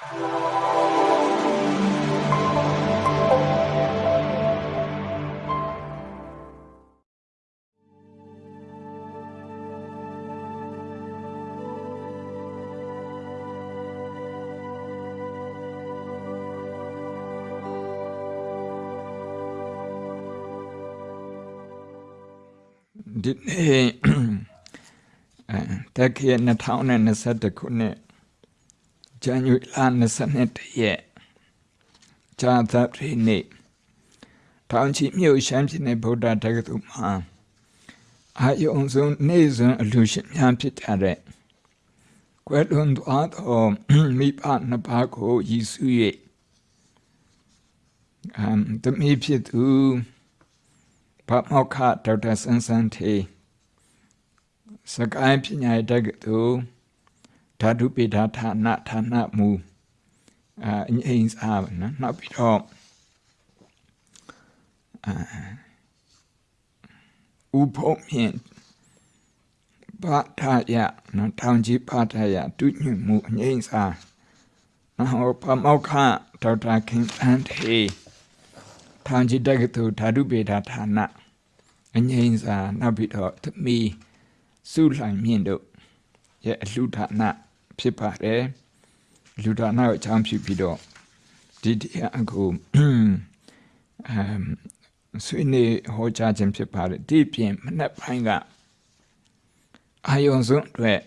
ဒီနေ့အဲတက္ကရာ2021ခုနှစ် ဇန်နဝါရီလ22ရက်ဇာသပတေးနေ့တောင်ချီမြို့ရှမ်းပြည်နယ်ဗုဒ္ဓတက္ကသိုလ်မှာအာယုံဆုံးနေ့စဉ်အလူရှင်များဖြစ်ကြတဲ့ကွယ်လွန်သွားသောမိဘနှစ်ပါးကိုရည်စူး၍အမ်တမီဖြစ်သူဗမောက္ခဒေါက်တာဆန်းဆန်းထေစကိုင်းပညာတက္ကသိုလ် ဓာတုပိဋဌာနဌာနမူအာအငိမ့်စားပါနော်နောက်ပြီးတော့အာဥပုံမြင့်ဘာထာယနော်တောင်ကြီးဘာထာယတုညွမှုအငိမ့်စားနော်ဗမောက္ခဒေါက်တာခင်အန်ထေထောင်ကြီးတက္ကသိုလ်ဓာတုပေဌာဌာနအငိမ့်စာနောက်ပြီးတော့သမီးစုလှိုင်မြင့်တို့ရဲ့အလှဌာန ဖြစ်ပါတယ်လူဌာနကိုအချောင်းဖြစ်ပြီးတော့ဒီတရားအခုအမ်ဆွေးနွေးဟောကြားခြင်းဖြစ်ပါတယ်ဒီပြင်မနေ့ပိုင်းကအာယုံစွန်းအတွက်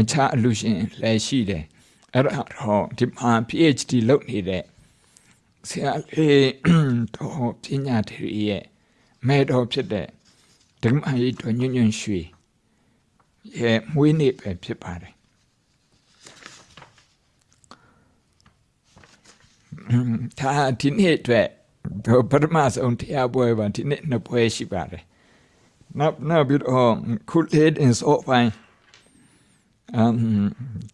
အခြားအလူရှင်လည်းရှိတယ်အဲ့တော့ဒီမှာ PhD လုပ်နေတဲ့ဆရာလေးတော့ပညာတွေရဲ့မဲတော်ဖြစ်တဲ့ဓမ္မကြီးတော်ညွန့်ညွန့်ရွှေရဲ့မွေးနေ့ပဲဖြစ်ပါတယ် ဒါဒီနေ့အတွက်ပထမဆုံးတရားပွဲပါဒီနေ့နှစ်ပွဲရှိပါတယ်နောက်နောက်ပြီးတော့ခုလေးအင်စောပိုင်းအမ်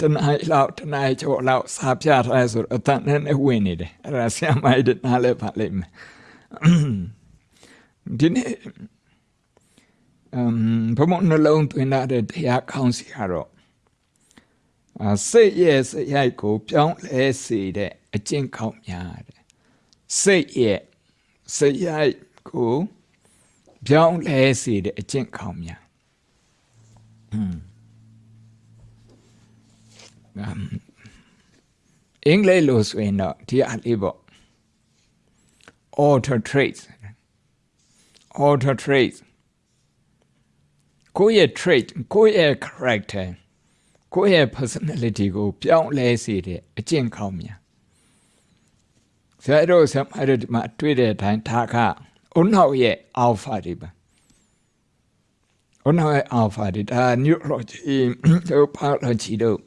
တနအိလောက်တနအိကျော်လောက်စာပြထားဆိုတော့အတန်နဲ့ဝင်နေတယ်အဲ့ဒါဆရာမကြီးနားလဲပါလိမ့်မယ်ဒီနေ့အမ်ဘုံနှလုံးသွင်းတဲ့တရားကောင်းစီကတော့အ စိတ်ရဲ့စိတ်ရိုက်ကို ပြောင်းလဲစေတဲ့အကျင့်ကောင်းများတဲ့စိတ်ရဲ့စိတ်ရိုက်ကိုပြောင်းလဲစေတဲ့အကျင့်ကောင်းများอืมအင်္ဂလိပ်လိုဆိုရင်တော့ဒီအလေးပေါ့ auto traits auto traits ကိုယ့်ရဲ့ trait ကိုယ့်ရဲ့ character ကိုယ့်ရဲ့ personality ကို ပြောင်းလဲစေတဲ့အကျင့်ကောင်းများဆရာတို့ဆရာမတို့ဒီမှာတွေ့တဲ့အတိုင်းဒါကအုံနောက်ရဲ့ alpha တွေပါအုံနောက်ရဲ့ alpha တွေဒါ neurology တို့ biology တို့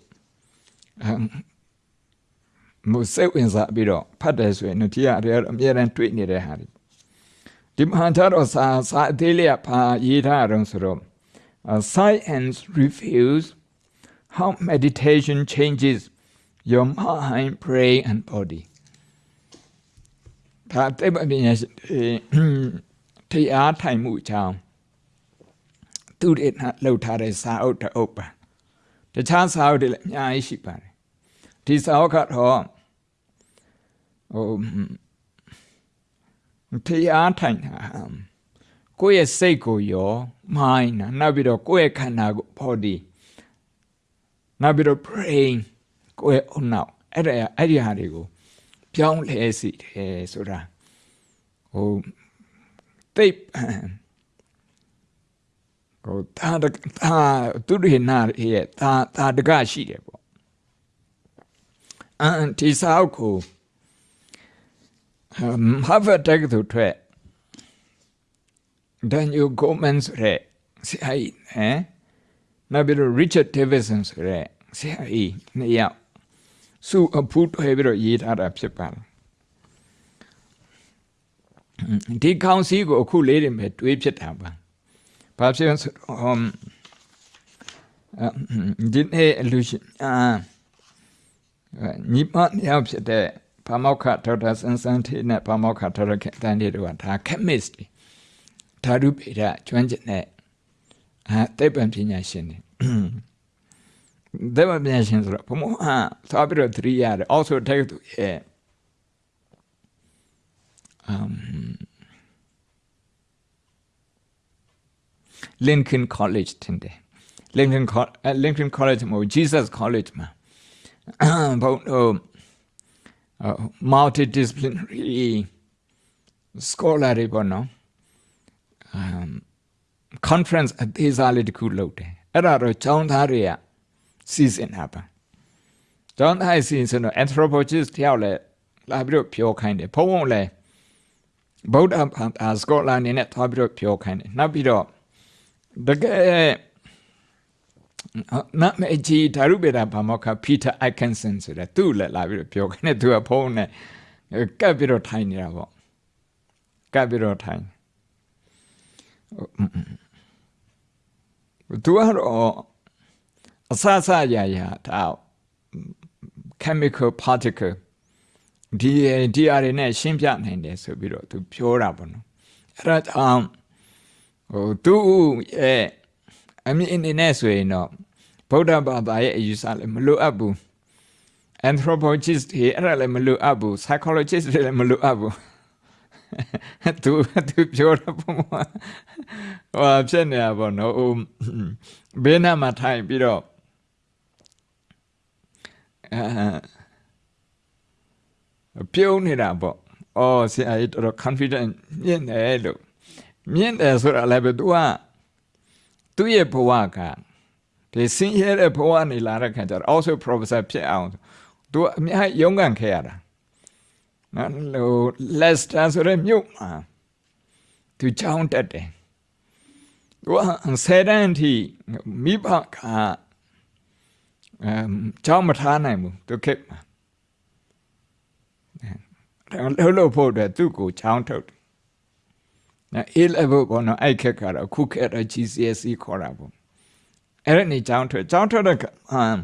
မစိတ်ဝင်စားပြီးတော့ဖတ်တယ်ဆိုရင်ဒီကအရေအမြဲတမ်းတွေ့နေတဲ့ဟာတွေဒီမှာတော့စာစာအသေးလေးကပါရေးထားအောင်ဆိုတော့ science reveals how meditation changes your mind brain and body ဒါတိတ်ပညာတရားထိုင်မှုအကြောင်းသူတွေလှုပ်ထားတဲ့စာအုပ်တအုပ်ပါတခြားစာအုပ်တွေလည်းအများကြီးရှိပါတယ်ဒီစာအုပ်ကတော့ဟိုတရားထိုင်တာကိုယ့်ရဲ့စိတ်ကိုရော mind နောက်ပြီးတော့ကိုယ့်ရဲ့ခန္ဓာကို body နောက်ပြီးတော့ brain ကိုယ့်ရဲ့အုံနောက်အဲ့ဒါအဲ့ဒီဟာတွေကိုပြောင်းလဲစီတယ်ဆိုတာဟိုတိတ်ဟိုတာတာသူတွေနာရဲ့တာတာတကရှိတယ်ပေါ့အန်ဒီစာအုပ်ကို Harvard တက္ကသိုလ်ထွက် Daniel Goleman ဆိုတဲ့ဆရာကြီးဟမ်နောက်ပြီးတော့ Richard Davidson ဆိုတဲ့ ဆရာကြီးနှစ်ယောက်စုအဖူးထွဲပြီးတော့ရေးထားတာဖြစ်ပါတယ်ဒီကောင်စီကိုအခုလေးတွေပဲတွေးဖြစ်တာပါဘာဖြစ်လဲဆိုတော့ဒီနေ့လူရှင်အာညီမနှစ်ယောက်ဖြစ်တဲ့ဘာမောက္ခဒေါက်တာစန်းစန်းထေးနဲ့ဘာမောက္ခဒေါက်တာခင်တန်တေတို့ကဒါ chemist ဓာတုပေဒကျွမ်းကျင်တဲ့အဲသိပ္ပံပညာရှင်တွေ ဒေဝပြန်ရှင်ဆိုတော့ဘုံဟာသွားပြီးတော့သတိရတယ် also တက္ကသိုလ်ရဲ့ um Lincoln College တင်တယ် Lincoln Co- အဲ Lincoln College မဟုတ် Jesus College မှာဘုံဟို uh, multidisciplinary scholar တွေပေါ့နော် um conference အသေးစားလေးတစ်ခုလုပ်တယ်အဲ့ဒါတော့ကျောင်းသားတွေက စီစဉ်တာပါကျောင်းသားတွေစီစဉ်တော့ anthropologist တယောက်လည်းလာပြီးတော့ပြောခိုင်းတယ်ဘုံဘုံလည်းဗုဒ္ဓဘာသာစကောလာအနေနဲ့သွားပြီးတော့ပြောခိုင်းတယ်နောက်ပြီးတော့တကယ်နမအကြီးဒါရုပေတာဘာမောက္ခပီတာအိုက်ကန်ဆန်ဆိုတဲ့သူ့လည်းလာပြီးတော့ပြောခိုင်းတယ်သူကဖုန်းနဲ့ကပ်ပြီးတော့ထိုင်နေတာပေါ့ကပ်ပြီးတော့ထိုင်သူကတော့ အဆအဆရရတာ chemical particle ဒီဒီအရနဲ့ရှင်းပြနိုင်တယ်ဆိုပြီးတော့သူပြောတာပေါ့နော်အဲ့ဒါကြောင့်ဟိုသူရဲ့အမြင်အနေနဲ့ဆိုရင်တော့ဗုဒ္ဓဘာသာရဲ့အယူဆလည်းမလိုအပ်ဘူး anthropologist တွေအဲ့ဒါလည်းမလိုအပ်ဘူး psychologist တွေလည်းမလိုအပ်ဘူးသူသူပြောတော့ပုံမှာဟောဖြစ်နေတာပေါ့နော်ဟိုဘေးနားမှာထိုင်ပြီးတော့အဲ ပြုံးနေတာပေါ့အော်ဆရာကြီးတော်တော် confident မြင့်တယ်လို့မြင့်တယ်ဆိုတာလည်းပဲသူကသူ့ရဲ့ဘဝကဒီစင်ရဲတဲ့ဘဝနေလာတဲ့ခါကျတော့ also professor ဖြစ်အောင်သူအများကြီးရုန်းကန်ခဲ့ရတာနော်ဟို Leicester ဆိုတဲ့မြို့မှာသူကြောင်းတက်တယ်သူကဆယ်တန်းအထိမိဘက အမ်ကြောင်းမထားနိုင်ဘူးသူခေတ်မှာလှုပ်လို့ဖို့အတွက်သူ့ကိုကြောင်းထုတ်တယ်နော် A level ပေါ့နော်အဲ့ခက်ကတော့ခုခက်တော့ GCSE ခေါ်တာပေါ့အဲ့ဒါနေကြောင်းထွက်ကြောင်းထွက်တဲ့ဟမ်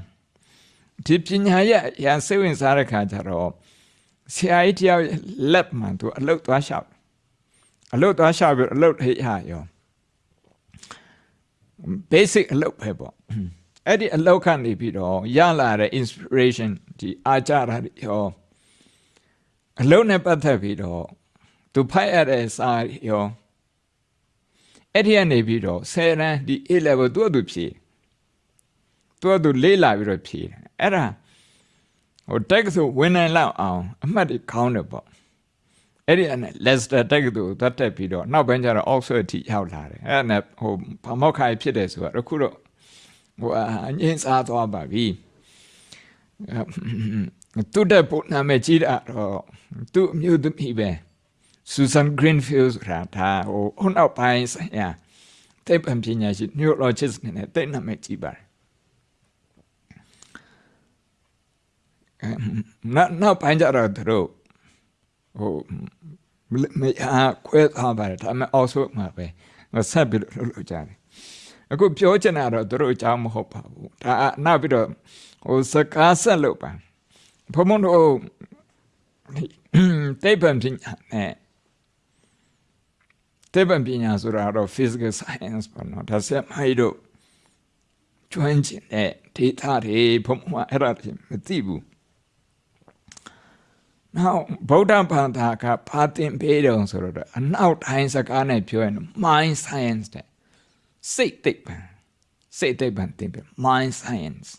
ဒီပညာရဲ့ရန်စိတ်ဝင်စားတဲ့ခါကျတော့ဆရာကြီးတယောက်လက်မှန်သူအလုတ်သွားလျှောက်အလုတ်သွားလျှောက်ပြီးအလုတ်ဟိရရော basic အလုတ်ပဲပေါ့ အဲ့ဒီအလုတ်ကနေပြီးတော့ရလာတဲ့ inspiration ဒီအာကြရာရောအလုတ်နဲ့ပတ်သက်ပြီးတော့သူဖိုက်ရတဲ့စာရောအဲ့ဒီကနေပြီးတော့ဆယ်ရန်ဒီ A level သူ့အတူဖြည့်သူ့အတူလေးလာပြီးတော့ဖြည့်အဲ့ဒါဟိုတက်ဆိုဝင်နိုင်လောက်အောင်အမှတ်တွေခေါင်းတယ်ပေါ့အဲ့ဒီအနေ Leicester တက်ကတူသတ်တက်ပြီးတော့နောက်ပိုင်းကျတော့ Oxford အထိရောက်လာတယ်အဲ့ဒါနဲ့ဟိုဘာမောက်ခိုင်ဖြစ်တယ်ဆိုတာအခုတော့ ဟိုအငင်းစားသွားပါပြီသူတဲ့ပုံနာမည်ကြီးတာတော့သူ့အမျိုးသမီးပဲ Susan Greenfield ဆိုတာဒါဟိုဟိုနောက်ပိုင်းဆိုင်ရာသိပ္ပံပညာရှင် neurologist နဲ့တိတ်နာမည်ကြီးပါတယ်နောက်နောက်ပိုင်းကျတော့သူတို့ဟိုမအားခွဲသွားပါတယ်ဒါပေမဲ့ also မှာပဲဆက်ပြီးလုပ်လို့ကြတယ် အခုပြောချင်တာတော့သူတို့အကြောင်းမဟုတ်ပါဘူးဒါနောက်ပြီးတော့ဟိုစကားဆက်လို့ပါဘုံဘုံတို့တိပ္ပံပညာနဲ့တိပ္ပံပညာဆိုတာတော့ physical science ပေါ့နော်ဒါဆက်မိုက်တို့ကျွမ်းကျင်တဲ့ဒေတာတွေဘုံဘုံအဲ့ဒါတွေမသိဘူးနောက်ဗုဒ္ဓဘာသာကဘာသင်ပေးတယ်ဆိုတော့အနောက်တိုင်းစကားနဲ့ပြောရင် mind science တဲ့ စိတ်သိပ္ပံစိတ်သိပ္ပံသင်ပေး mind science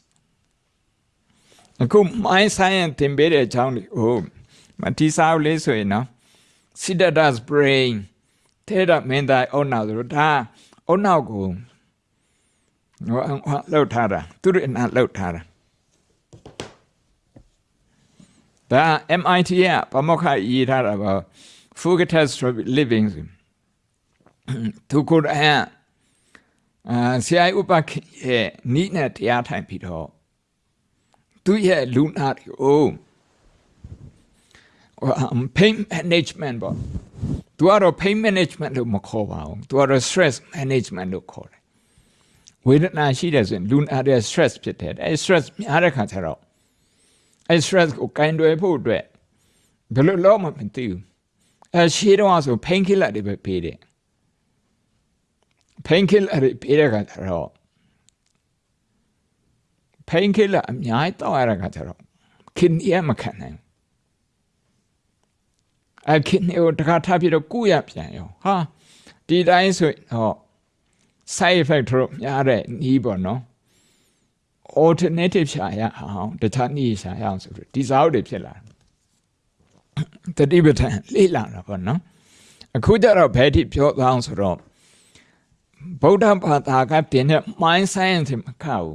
အခု mind science သင်ပေးတဲ့အကြောင်းလေးဟိုမတိစားလေးဆိုရင်နော် Siddhartha's brain ထဲတာမင်းသားအုံနောက်ဆိုတော့ဒါအုံနောက်ကိုဟိုလှုပ်ထားတာသူတို့အနာလှုပ်ထားတာဒါ MIT ကပမောက္ခရေးထားတာပါ Fugatus Living သူကိုယ်တိုင် အာဆရာဥပခေရဲ့နိနဲ့တရားထိုင်ပြီးတော့သူရဲ့လူနာတွေကို pain management ပေါ့သူကတော့ pain management လို့မခေါ်ပါဘူးသူကတော့ stress management လို့ခေါ်တယ်ဝေဒနာရှိတယ်ဆိုရင်လူနာတဲ့ stress ဖြစ်တယ်အဲ stress များတဲ့ခါကျတော့အဲ stress ကိုကင်တွယ်ဖို့အတွက်ဘယ်လိုလုပ်မှမသိဘူးအဲရှေးတော့ဆို pain killer တွေပဲပေးတယ် pain killer တွေပေးတဲ့ခါကျတော့ painkiller အများကြီးတောက်ရတဲ့ခါကျတော့ kidney ကမခံနိုင်ဘူးအဲ kidney ကိုတခါထားပြီးတော့ကုရပြန်ရောဟာဒီတိုင်းဆိုဟော side effect တို့များတဲ့နီးပေါ့နော် alternative ရှာရအောင်တခြားနည်းရှာရအောင်ဆိုပြီးဒီစားအုပ်တွေဖြစ်လာတတိပဋ္ဌာန်လေးလာတာပေါ့နော်အခုကျတော့ဘယ်ထိပြောသွားအောင်ဆိုတော့ ဗုဒ္ဓဘာသာကပြင်တဲ့ mind science မကဘူး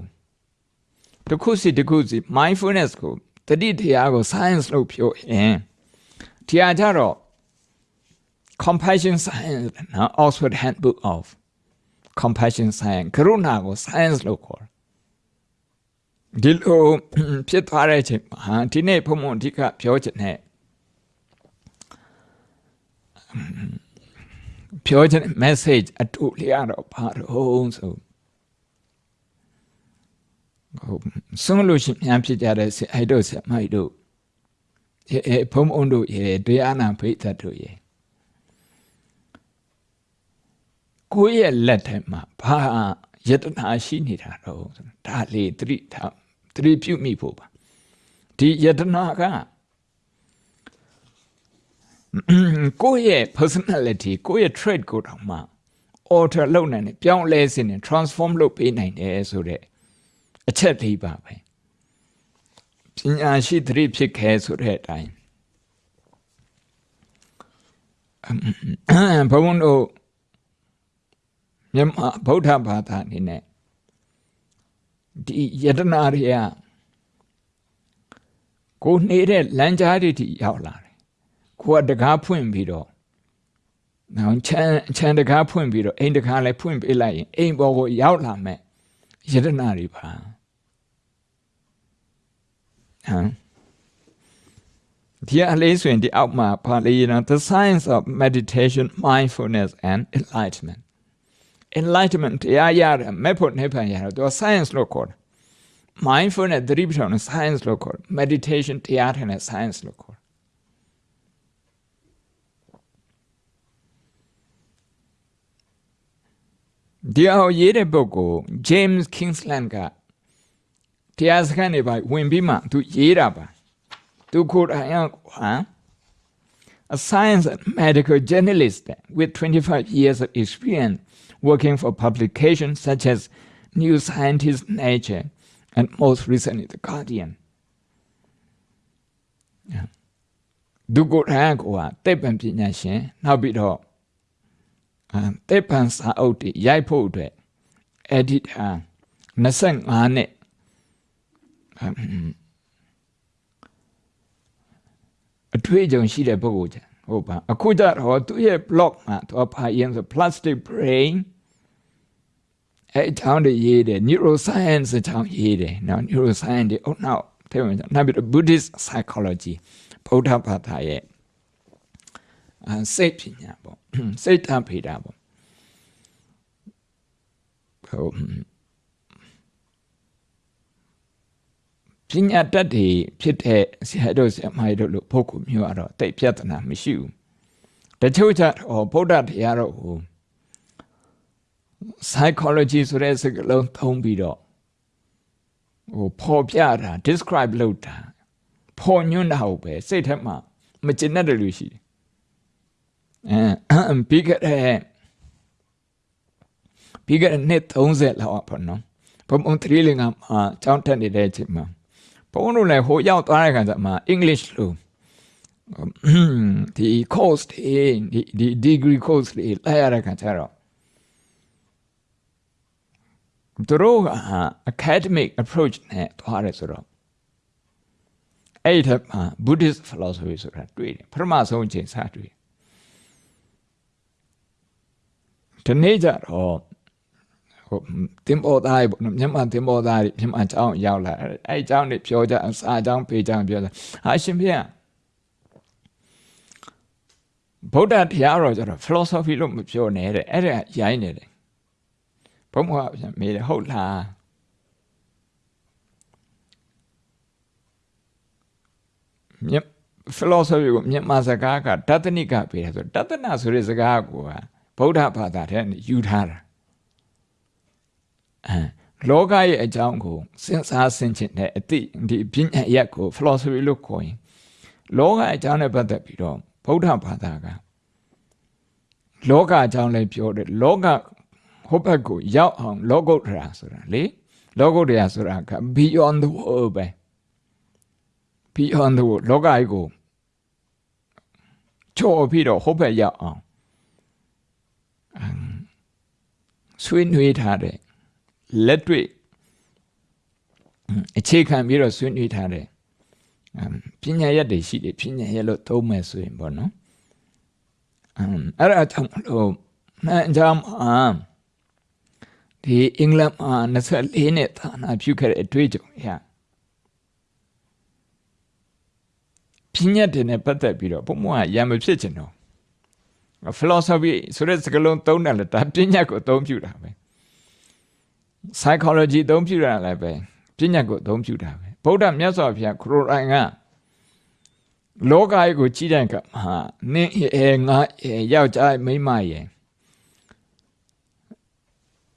တခုစီတခုစီ mindfulness ကိုတတိတရားကို science လို့ပြောရင်တရားကြတော့ compassion science နော် Oxford Handbook of compassion science ကရုဏာကို science လို့ခေါ်ဒီလိုဖြစ်သွားတဲ့အချိန်မှာဒီနေ့ဘုံဘုံအဓိကပြောချင်တဲ့ ပြောချင် message အတူလျာတော့ဘာတော့ဆိုဟုတ်ဆုံးလို့ရှိရင်ဖြစ်ကြတဲ့အဲ့တို့ဆက်မိုက်တို့အဲဘုံဘုံတို့ရေတရားနာဖိတ်သက်တို့ရေကိုယ့်ရဲ့လက်ထဲမှာဘာယတနာရှိနေတာတော့ဒါလေသတိထားသတိပြုမိဖို့ပါဒီယတနာက ကိုယ့်ရဲ့ personality ကိုယ့်ရဲ့ trait ကိုတောင်မှ alter လုပ်နိုင်တယ်ပြောင်းလဲစေတယ် transform လုပ်ပေးနိုင်တယ်ဆိုတဲ့အချက်လေးပါပဲပညာရှိသတိဖြစ်ခဲဆိုတဲ့အတိုင်းဘုံတို့မြန်မာဗုဒ္ဓဘာသာအနေနဲ့ဒီယတနာတွေကကိုနေတဲ့လမ်းကြားတွေထိရောက်လာတယ် ကိုကတကားဖွင့်ပြီးတော့နောက်ချမ်းချမ်းတကားဖွင့်ပြီးတော့အိမ်တကားလည်းဖွင့်ပေးလိုက်ရင်အိမ်ပေါ်ကိုရောက်လာမဲ့ယတနာတွေပါဟမ်ဒီအလေးဆိုရင်ဒီအောက်မှာပါလေးနော် the science of meditation mindfulness and enlightenment enlightenment တရားရတယ်မဲ့ဖို့နေဖန်ရတယ်သူ science လို့ခေါ်တယ် mindfulness သတိပဋ္ဌာန် science လို့ခေါ်တယ် meditation တရားထိုင်တဲ့ science လို့ခေါ် တယ်ဒီအောင်ရေးတဲ့ပုဂ္ဂိုလ် James Kingsland ကတရားစခန်းတွေပါဝင်ပြီးမှသူရေးတာပါသူကိုယ်တိုင်ဟာ a science and medical journalist with 25 years of experience working for publications such as New Scientist, Nature, and most recently The Guardian. ဒုကိုရန်ကိုဟာတက်ပံပညာရှင်နောက်ပြီးတော့ တက်ပံစာအုပ်တွေရိုက်ဖို့အတွက် editor 25နှစ်အထွေးကြုံရှိတဲ့ပုဂ္ဂိုလ်ချဟုတ်ပါအခုကျတော့သူရဲ့ blog မှာသူဖာရင်ဆို plastic brain အဲအကြောင်းတွေရေးတယ် neuroscience အကြောင်းရေးတယ်နော် neuroscience တွေအုံနောက်ထဲဝင်ကြနောက်ပြီးတော့ Buddhist psychology ဗုဒ္ဓဘာသာရဲ့အစိတ်ပညာပေါ့ စိတ်တဖေတာပေါ့ဟုတ်ပညာတတ်တွေဖြစ်တဲ့ဆရာတို့ဆရာမတို့လို့ပုဂ္ဂိုလ်မျိုးကတော့တိတ်ပြဿနာမရှိဘူးတချို့ကျတော့ဗုဒ္ဓတရားတော်ကို psychology ဆိုတဲ့စကားလုံးသုံးပြီးတော့ဟိုပေါ်ပြတာ describe လုပ်တာပေါ်ညွှန်းတာဟုတ်ပဲစိတ်ထဲမှာမကျင်တတ်တယ်လို့ရှိတယ် အဲပြီးခဲ့တဲ့ပြီးခဲ့တဲ့နှစ်30လောက်ပေါ့နော်ဘုံဘုံသတိလင်္ကာမှာကြောင်းတက်နေတဲ့အချိန်မှာဘုံတို့လည်းဟိုရောက်သွားတဲ့ခါကျမှ English လို့ဒီ course ဒီဒီ degree course တွေလိုက်ရတဲ့ခါကျတော့သူတို့က academic approach နဲ့သွားတယ်ဆိုတော့အဲ့ဒီထက်မှာ Buddhist philosophy ဆိုတာတွေ့တယ်ပထမဆုံးအချိန်စတွေ့ ဒီနေ့ကျတော့ဟိုတင်ပေါ်သားပေါ့နော်မြန်မာတင်ပေါ်သားမြန်မာအကြောင်းရောက်လာအဲ့အကြောင်းတွေပြောကြအစာအကြောင်းပေးကြပြောကြဟာရှင်ဖေဗုဒ္ဓတရားတော်ကျတော့ philosophy လို့မပြောနဲ့တဲ့အဲ့ဒါရိုင်းနေတယ်ဘုံဘုရားပြန်မေးတယ်ဟုတ်လားမြတ် philosophy ကိုမြန်မာစကားကတတနိကပေးတယ်ဆိုတတနာဆိုတဲ့စကားကို ဗုဒ္ဓဘာသာထဲယူထားတာအဲလောကရဲ့အကြောင်းကိုစဉ်းစားဆင်ခြင်တဲ့အသည့်ဒီပညာရက်ကို philosophy လို့ခေါ်ရင်လောကအကြောင်းနဲ့ပတ်သက်ပြီးတော့ဗုဒ္ဓဘာသာကလောကအကြောင်းလည်းပြောတယ်လောကဟိုဘက်ကိုရောက်အောင် လောကုတ္တရာဆိုတာလေလောကုတ္တရာဆိုတာက beyond the world ပဲ beyond the world လောကကြီးကိုချော်ပြီးတော့ဟိုဘက်ရောက်အောင် ဆွေးနွေးထားတဲ့လက်တွေ့အခြေခံပြီးတော့ဆွေးနွေးထားတဲ့ပညာရက်တွေရှိတယ်ပညာရက်လို့သုံးမယ်ဆိုရင်ပေါ့နော်အဲ့ဒါကြောင့်မလို့မှန်ကြမှာဒီအင်္ဂလန်မှာ24နှစ်သာနာပြုခဲ့တဲ့အတွေ့အကြုံရပညာတွေနဲ့ပတ်သက်ပြီးတော့ဘုံဘုံကရံမဖြစ်ချင်တော့ philosophy ဆိုတဲ့စကားလုံးသုံးတယ်လေဒါပညာကိုအသုံးပြုတာပဲ psychology အသုံးပြုတာလည်းပဲပညာကိုအသုံးပြုတာပဲဗုဒ္ဓမြတ်စွာဘုရားခရိုတိုင်ကလောကကြီးကိုကြည့်တဲ့အခါမှာနင်းအဲငါအဲယောက်ျားမိန်းမရဲ့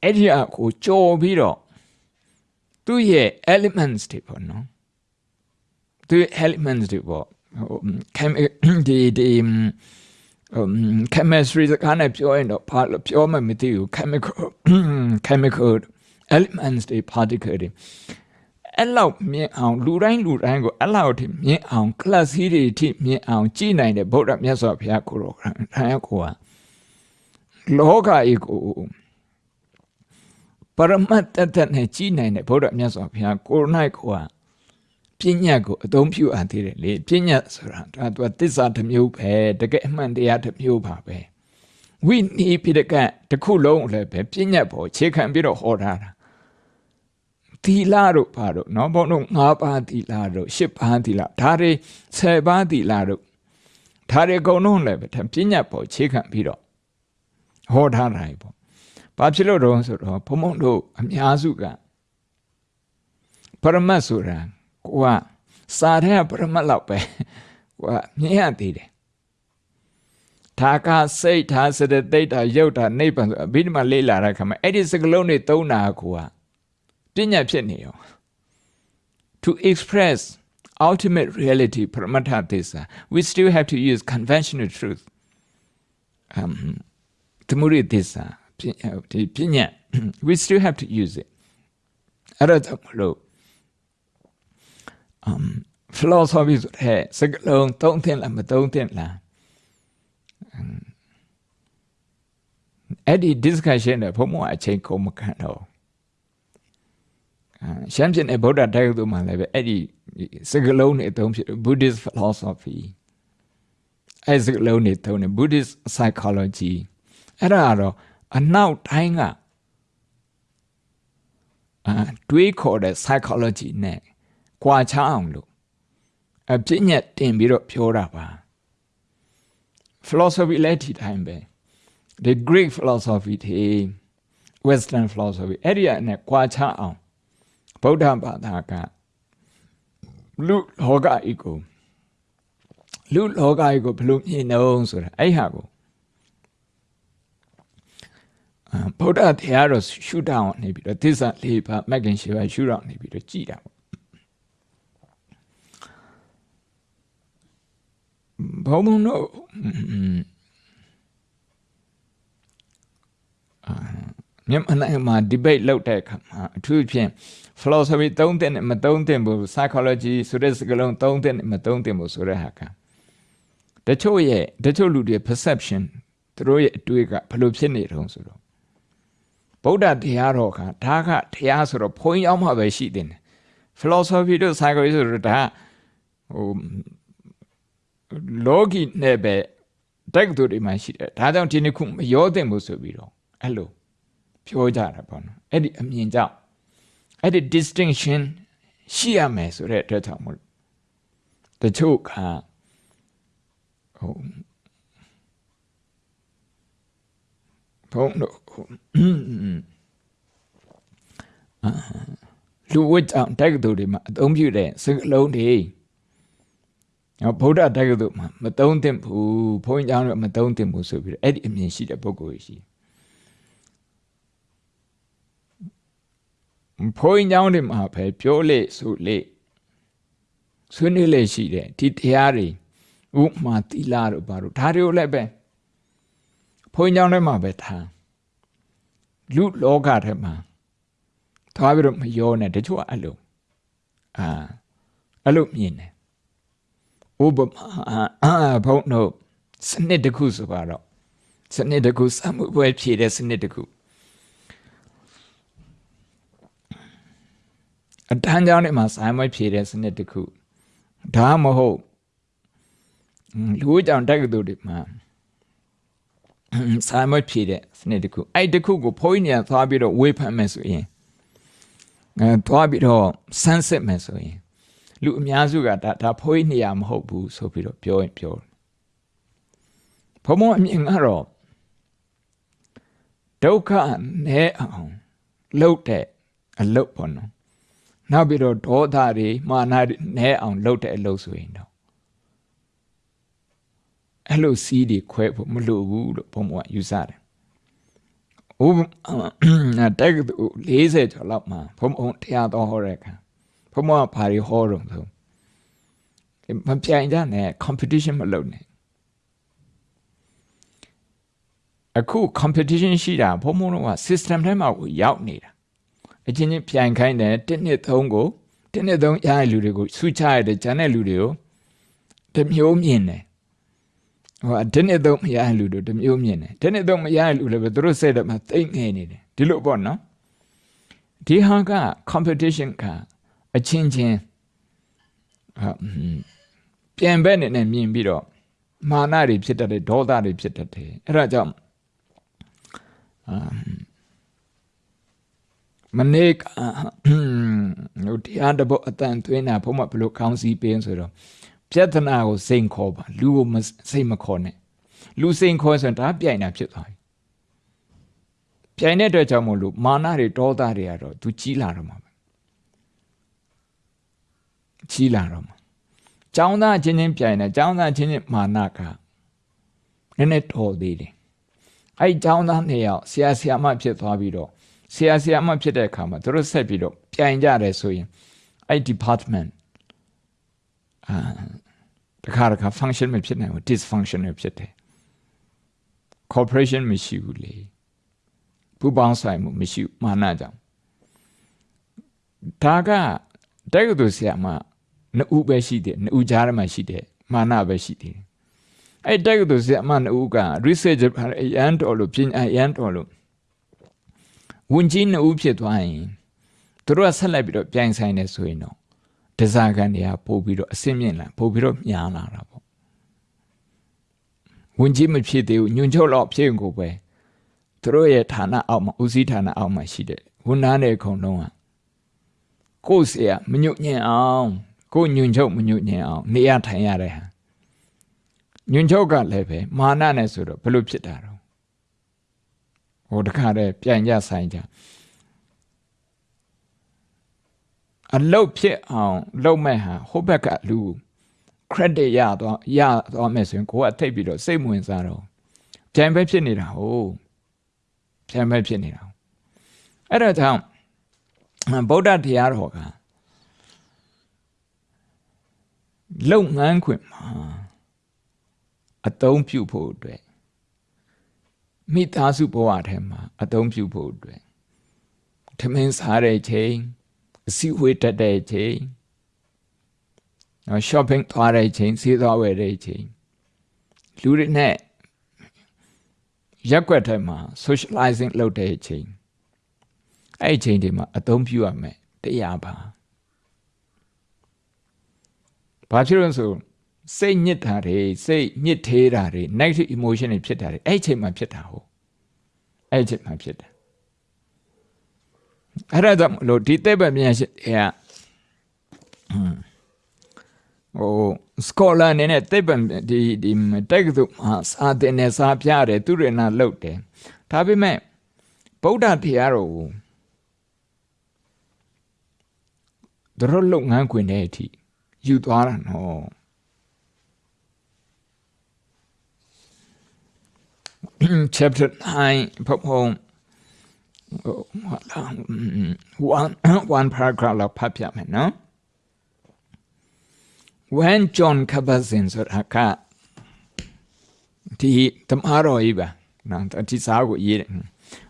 အဲ့ဒီအကိုကြော်ပြီးတော့သူ့ရဲ့ elements တွေပေါ့နော်သူ့ elements တွေပေါ့ဒီဒီ chemistry စကားနဲ့ပြောရင်တော့ဘာလို့ပြောမှမသိဘူး chemical chemical elements တွေ particle တွေအဲ့လောက်မြင်အောင်လူတိုင်းလူတိုင်းကိုအဲ့လောက်ထိမြင်အောင် class ကြီးတွေထိမြင်အောင်ကြည်နိုင်တဲ့ဗုဒ္ဓမြတ်စွာဘုရားကိုတော်ခံရကိုကလောကကြီးကိုပရမတ်တတနဲ့ကြည်နိုင်တဲ့ဗုဒ္ဓမြတ်စွာဘုရားကိုနိုင်ကိုက ပညာကိုအသုံးပြုအပ်သေးတယ်လေပညာဆိုတာဒါသူကသစ္စာတစ်မျိုးပဲတကယ်အမှန်တရားတစ်မျိုးပါပဲဝိနည်းပိဒကတစ်ခုလုံးလည်းပဲပညာပေါ်ခြေခံပြီးတော့ဟောထားတာသီလတို့ဘာတို့เนาะဘုန်းတို့၅ပါးသီလတို့၈ပါးသီလဒါတွေ၁၀ပါးသီလတို့ဒါတွေအကုန်လုံးလည်းပဲပညာပေါ်ခြေခံပြီးတော့ဟောထားတာပေါ့ဘာဖြစ်လို့တော့ဆိုတော့ဘုံဘုံတို့အများစုကပရမတ်ဆိုတာ ကိုကစာထဲကပရမတ်လောက်ပဲကိုကမြင်ရသေးတယ်ဒါကစိတ်ဒါစတဲ့တိတ်တာရုပ်တာနိဗ္ဗာန်ဆိုအဘိဓမ္မာလေးလာတဲ့ခါမှာအဲ့ဒီစကလုံးတွေသုံးတာကိုကပညာဖြစ်နေရော to express ultimate reality pramata thissa we still have to use conventional truth um သမုဒိသစ္စာဒီပညာ we still have to use it အဲ့ဒါကြောင့်မလို့ Um philosophy ဆိုတဲ့စကားလုံးသုံးသင့်လားမသုံးသင့်လားအဲ့ဒီ discussion နဲ့ဘုံဘုံအချိန်ကုန်မခံတော့ရှမ်းပြည်နယ်ဗုဒ္ဓတိုက်သူမှာလည်းပဲအဲ့ဒီစကားလုံးတွေအသုံးဖြစ် Buddhist philosophy အဲ့စကားလုံးတွေသုံးတယ် Buddhist psychology အဲ့ဒါကတော့အနောက်တိုင်းကအာတွေးခေါ်တဲ့ psychology နဲ့ ကြွာချအောင်လို့အပြည့်ညက်တင်ပြီးတော့ပြောတာပါ philosophy လည်းဒီတိုင်းပဲ the greek philosophy တွေ western philosophy အဲ့ဒီနဲ့ကြွာချအောင်ဗုဒ္ဓဘာသာကလူလောကဤကိုလူလောကဤကိုဘလို့မြင်နှုံးဆိုတာအဲ့ဟာကိုဗုဒ္ဓတရားတော်ရှုထောင်နေပြီးတော့သစ္စာလေးပါမဂ္ဂင်ရှိပါရှုထောင်နေပြီးတော့ကြည်တာပေါ့ ဘုံဘုံတို့အာမြန်မာနိုင်ငံမှာ debate လုပ်တဲ့အခါမှာအထူးဖြင့် philosophy သုံးတဲ့နဲ့မသုံးတဲ့ဘူး psychology ဆိုတဲ့စကားလုံးသုံးတဲ့နဲ့မသုံးတဲ့ဘူးဆိုတဲ့ဟာကတချို့ရဲ့တချို့လူတွေ perception သူတို့ရဲ့အတွေးကဘယ်လိုဖြစ်နေတုံးဆိုတော့ဗုဒ္ဓတရားတော်ကဒါကတရားဆိုတော့ဘုန်းကြီးအောင်မှပဲရှိတယ် philosophy တို့ psychology ဆိုတော့ဒါဟို လောကီနဲ့ပဲတက်သူတွေမှရှိတယ်ဒါကြောင့်ဒီနှစ်ခုမရောသင့်ဘူးဆိုပြီးတော့အဲ့လိုပြောကြတာပေါ့နော်အဲ့ဒီအမြင်ကြောင့်အဲ့ဒီ distinction ရှိရမယ်ဆိုတဲ့အတွက်ကြောင့်မို့တချို့ကဟိုဘုံတို့လူဝတ်ကြောင့်တက္ကသိုလ်တွေမှာအသုံးပြုတဲ့စကားလုံးတွေနော် ဗုဒ္ဓတိုက်ရုပ်တို့မှာမတုံးသင့်ဘူးဘုန်းကြီးကျောင်းတို့မတုံးသင့်ဘူးဆိုပြီးတော့အဲ့ဒီအမြင်ရှိတဲ့ပုဂ္ဂိုလ်ရှိဘုန်းကြီးကျောင်းတွေမှာပဲပြောလေဆိုလေဆွေးနွေးလေရှိတယ်ဒီတရားတွေဥမာတိလာတို့ဘာတို့ဒါတွေကိုလည်းပဲဘုန်းကြီးကျောင်းထဲမှာပဲထားလူလောကထဲမှာသွားပြီးတော့မရောနဲ့တချို့ကအဲ့လိုအာအဲ့လိုမြင်တယ် ဥပမာအာဘုန်းတို့စနစ်တစ်ခုဆိုတော့စနစ်တစ်ခုစမှုပွဲဖြည့်တဲ့စနစ်တစ်ခုအတန်းကြောင်းထဲမှာဆိုင်မွေးဖြည့်တဲ့စနစ်တစ်ခုဒါမဟုတ်လူ့ကြောင့်တက္ကသိုလ်တွေမှာဆိုင်မွေးဖြည့်တဲ့စနစ်တစ်ခုအဲ့တစ်ခုကိုဖိုးကြီးနေသွားပြီးတော့ဝေဖန်မယ်ဆိုရင်အဲသွားပြီးတော့ဆန်းစစ်မယ်ဆိုရင် လူအများစုကဒါဒါဖိုးကြီးနေရမဟုတ်ဘူးဆိုပြီးတော့ပြောရင်ပြောဘုံဘုံအမြင်ကတော့ဒုက္ခနဲ့အောင်လှုပ်တဲ့အလုတ်ပေါ့နော်နောက်ပြီးတော့ဒေါသတွေမာနတွေနဲ့အောင်လှုပ်တဲ့အလုတ်ဆိုရင်တော့အဲ့လိုစီးတွေခွဲဖို့မလိုဘူးလို့ဘုံဘုံကယူဆတယ်ဥပတက်ကတူ40ကျော်လောက်မှာဘုံဘုံတရားတော်ဟောတဲ့အခါ ဘုံဘုံကဘာတွေဟောတော့ဆိုမပြိုင်ကြနဲ့ competition မလုပ်နဲ့အခု competition ရှိတာဘုံဘုံတော့ system ထဲမှာကိုရောက်နေတာအချင်းချင်းပြိုင်ခိုင်းတယ်တစ်နှစ်သုံးကိုတစ်နှစ်သုံးရတဲ့လူတွေကိုဆူချရတဲ့ဂျန်တဲ့လူတွေကိုတမျိုးမြင်တယ်ဟိုတစ်နှစ်သုံးမရတဲ့လူတွေတမျိုးမြင်တယ်တစ်နှစ်သုံးမရတဲ့လူလည်းပဲသူတို့စိတ်ထဲမှာတိတ်ငယ်နေတယ်ဒီလိုပေါ့နော်ဒီဟာက competition က အချင်းချင်းဟာပြန်ဘက်နေနဲ့မြင်ပြီးတော့မာနတွေဖြစ်တတ်တယ်ဒေါသတွေဖြစ်တတ်တယ်အဲ့ဒါကြောင့်မနေ့ကဟိုတရားတပုတ်အတန်သွင်းတာဘုမဘလို့ကောင်းစီပေးဆိုတော့ပြဿနာကိုစိန်ခေါ်ပါလူကိုစိတ်မခေါ်နဲ့လူစိန်ခေါ်ဆိုရင်ဒါပြိုင်တာဖြစ်သွားပြီပြိုင်တဲ့အတွက်ကြောင့်မို့လို့မာနတွေဒေါသတွေကတော့သူကြီးလာတော့မှာပဲ ကြီးလာတော့မှာကျောင်းသားချင်းချင်းပြိုင်တယ်ကျောင်းသားချင်းချင်းမာနကနည်းနည်းတော်သေးတယ်အဲ့ကျောင်းသားနှစ်ယောက်ဆရာဆရာမဖြစ်သွားပြီးတော့ဆရာဆရာမဖြစ်တဲ့အခါမှာသူတို့ဆက်ပြီးတော့ပြိုင်ကြတယ်ဆိုရင်အဲ့ department အာတခါတခါ function မဖြစ်နိုင်ဘူး dysfunctional ဖြစ်တယ် corporation မရှိဘူးလေပူပေါင်းဆိုင်မှုမရှိဘူးမာနကြောင့်ဒါကတက္ကသိုလ်ဆရာမ နှစ်ဦးပဲရှိတယ်နှစ်ဦးကြားထဲမှာရှိတယ်မာနပဲရှိတယ်အဲ့တက်ကတူစအမနှစ်ဦးက research အန်တော်လို့ပြင်အန်တော်လို့ဝင်ကြီးနှစ်ဦးဖြစ်သွားရင်တို့ကဆက်လိုက်ပြီးတော့ပြိုင်ဆိုင်နေဆိုရင်တော့ဒဇာကန်တွေကပို့ပြီးတော့အဆင့်မြင့်လာပို့ပြီးတော့မြားလာတာပေါ့ဝင်ကြီးမဖြစ်သေးဘူးညွန်ချုပ်တော့ဖြစ်ရင်ကိုပဲတို့ရဲ့ဌာနအောက်မှာဦးစီးဌာနအောက်မှာရှိတဲ့ဝန်သားတွေအကုန်လုံးကကိုယ်စရာမညွတ်ညံ့အောင် ကိုညွန်ချုပ်မညွတ်ညင်အောင်နေရထိုင်ရတဲ့ဟာညွန်ချုပ်ကလည်းပဲမာနနဲ့ဆိုတော့ဘလို့ဖြစ်တာတော့ဟိုတခါတည်းပြန်ကြဆိုင်ကြအလုတ်ဖြစ်အောင်လုပ်မဲ့ဟာဟိုဘက်ကလူ credit ရတော့ရတော့မယ်ဆိုရင်ကိုကထိတ်ပြီးတော့စိတ်ဝင်စားတော့ပြန်ပဲဖြစ်နေတာဟုတ်ပြန်ပဲဖြစ်နေတာအဲ့ဒါကြောင့်ဗုဒ္ဓတရားတော်က လုံငန်းခွင်မှာအတုံးပြုဖို့အတွက်မိသားစုဘဝထဲမှာအတုံးပြုဖို့အတွက်ထမင်းစားတဲ့ချိန်အစည်းအဝေးတက်တဲ့ချိန်နော် shopping သွားတဲ့ချိန်ဈေးသွားဝယ်တဲ့ချိန်လူတွေနဲ့ရက်ွက်ထဲမှာ socializing လုပ်တဲ့ချိန်အဲ့ဒီချိန်တွေမှာအသုံးပြုရမယ်တရားပါ ဘာဖြစ်လို့ဆိုစိတ်ညစ်တာတွေစိတ်ညစ်သေးတာတွေ negative emotion တွေဖြစ်တာတွေအဲ့ဒီချိန်မှာဖြစ်တာဟုတ်အဲ့ဒီချိန်မှာဖြစ်တယ်အဲ့ဒါကြောင့်လို့ဒီတဲ့ပဲမြန်ရှိဟဲ့ဟိုစကောလာနေနဲ့တိတ်ပံဒီဒီတက်ကသူစာတင်နေစာပြတယ်သူရဏလုတ်တယ်ဒါပေမဲ့ဗုဒ္ဓတရားတော်ကိုတို့လုံငန်းခွင်တဲ့အထိ ယူသွားတာနော် chapter 9ဘုံ ဟုတ်လား one one paragraph လောက်ဖတ်ပြမယ်နော် when john kabat-zinn ဆိုတာကဒီတမတော်ကြီးပါနော်ဒီစာကိုရေးတယ်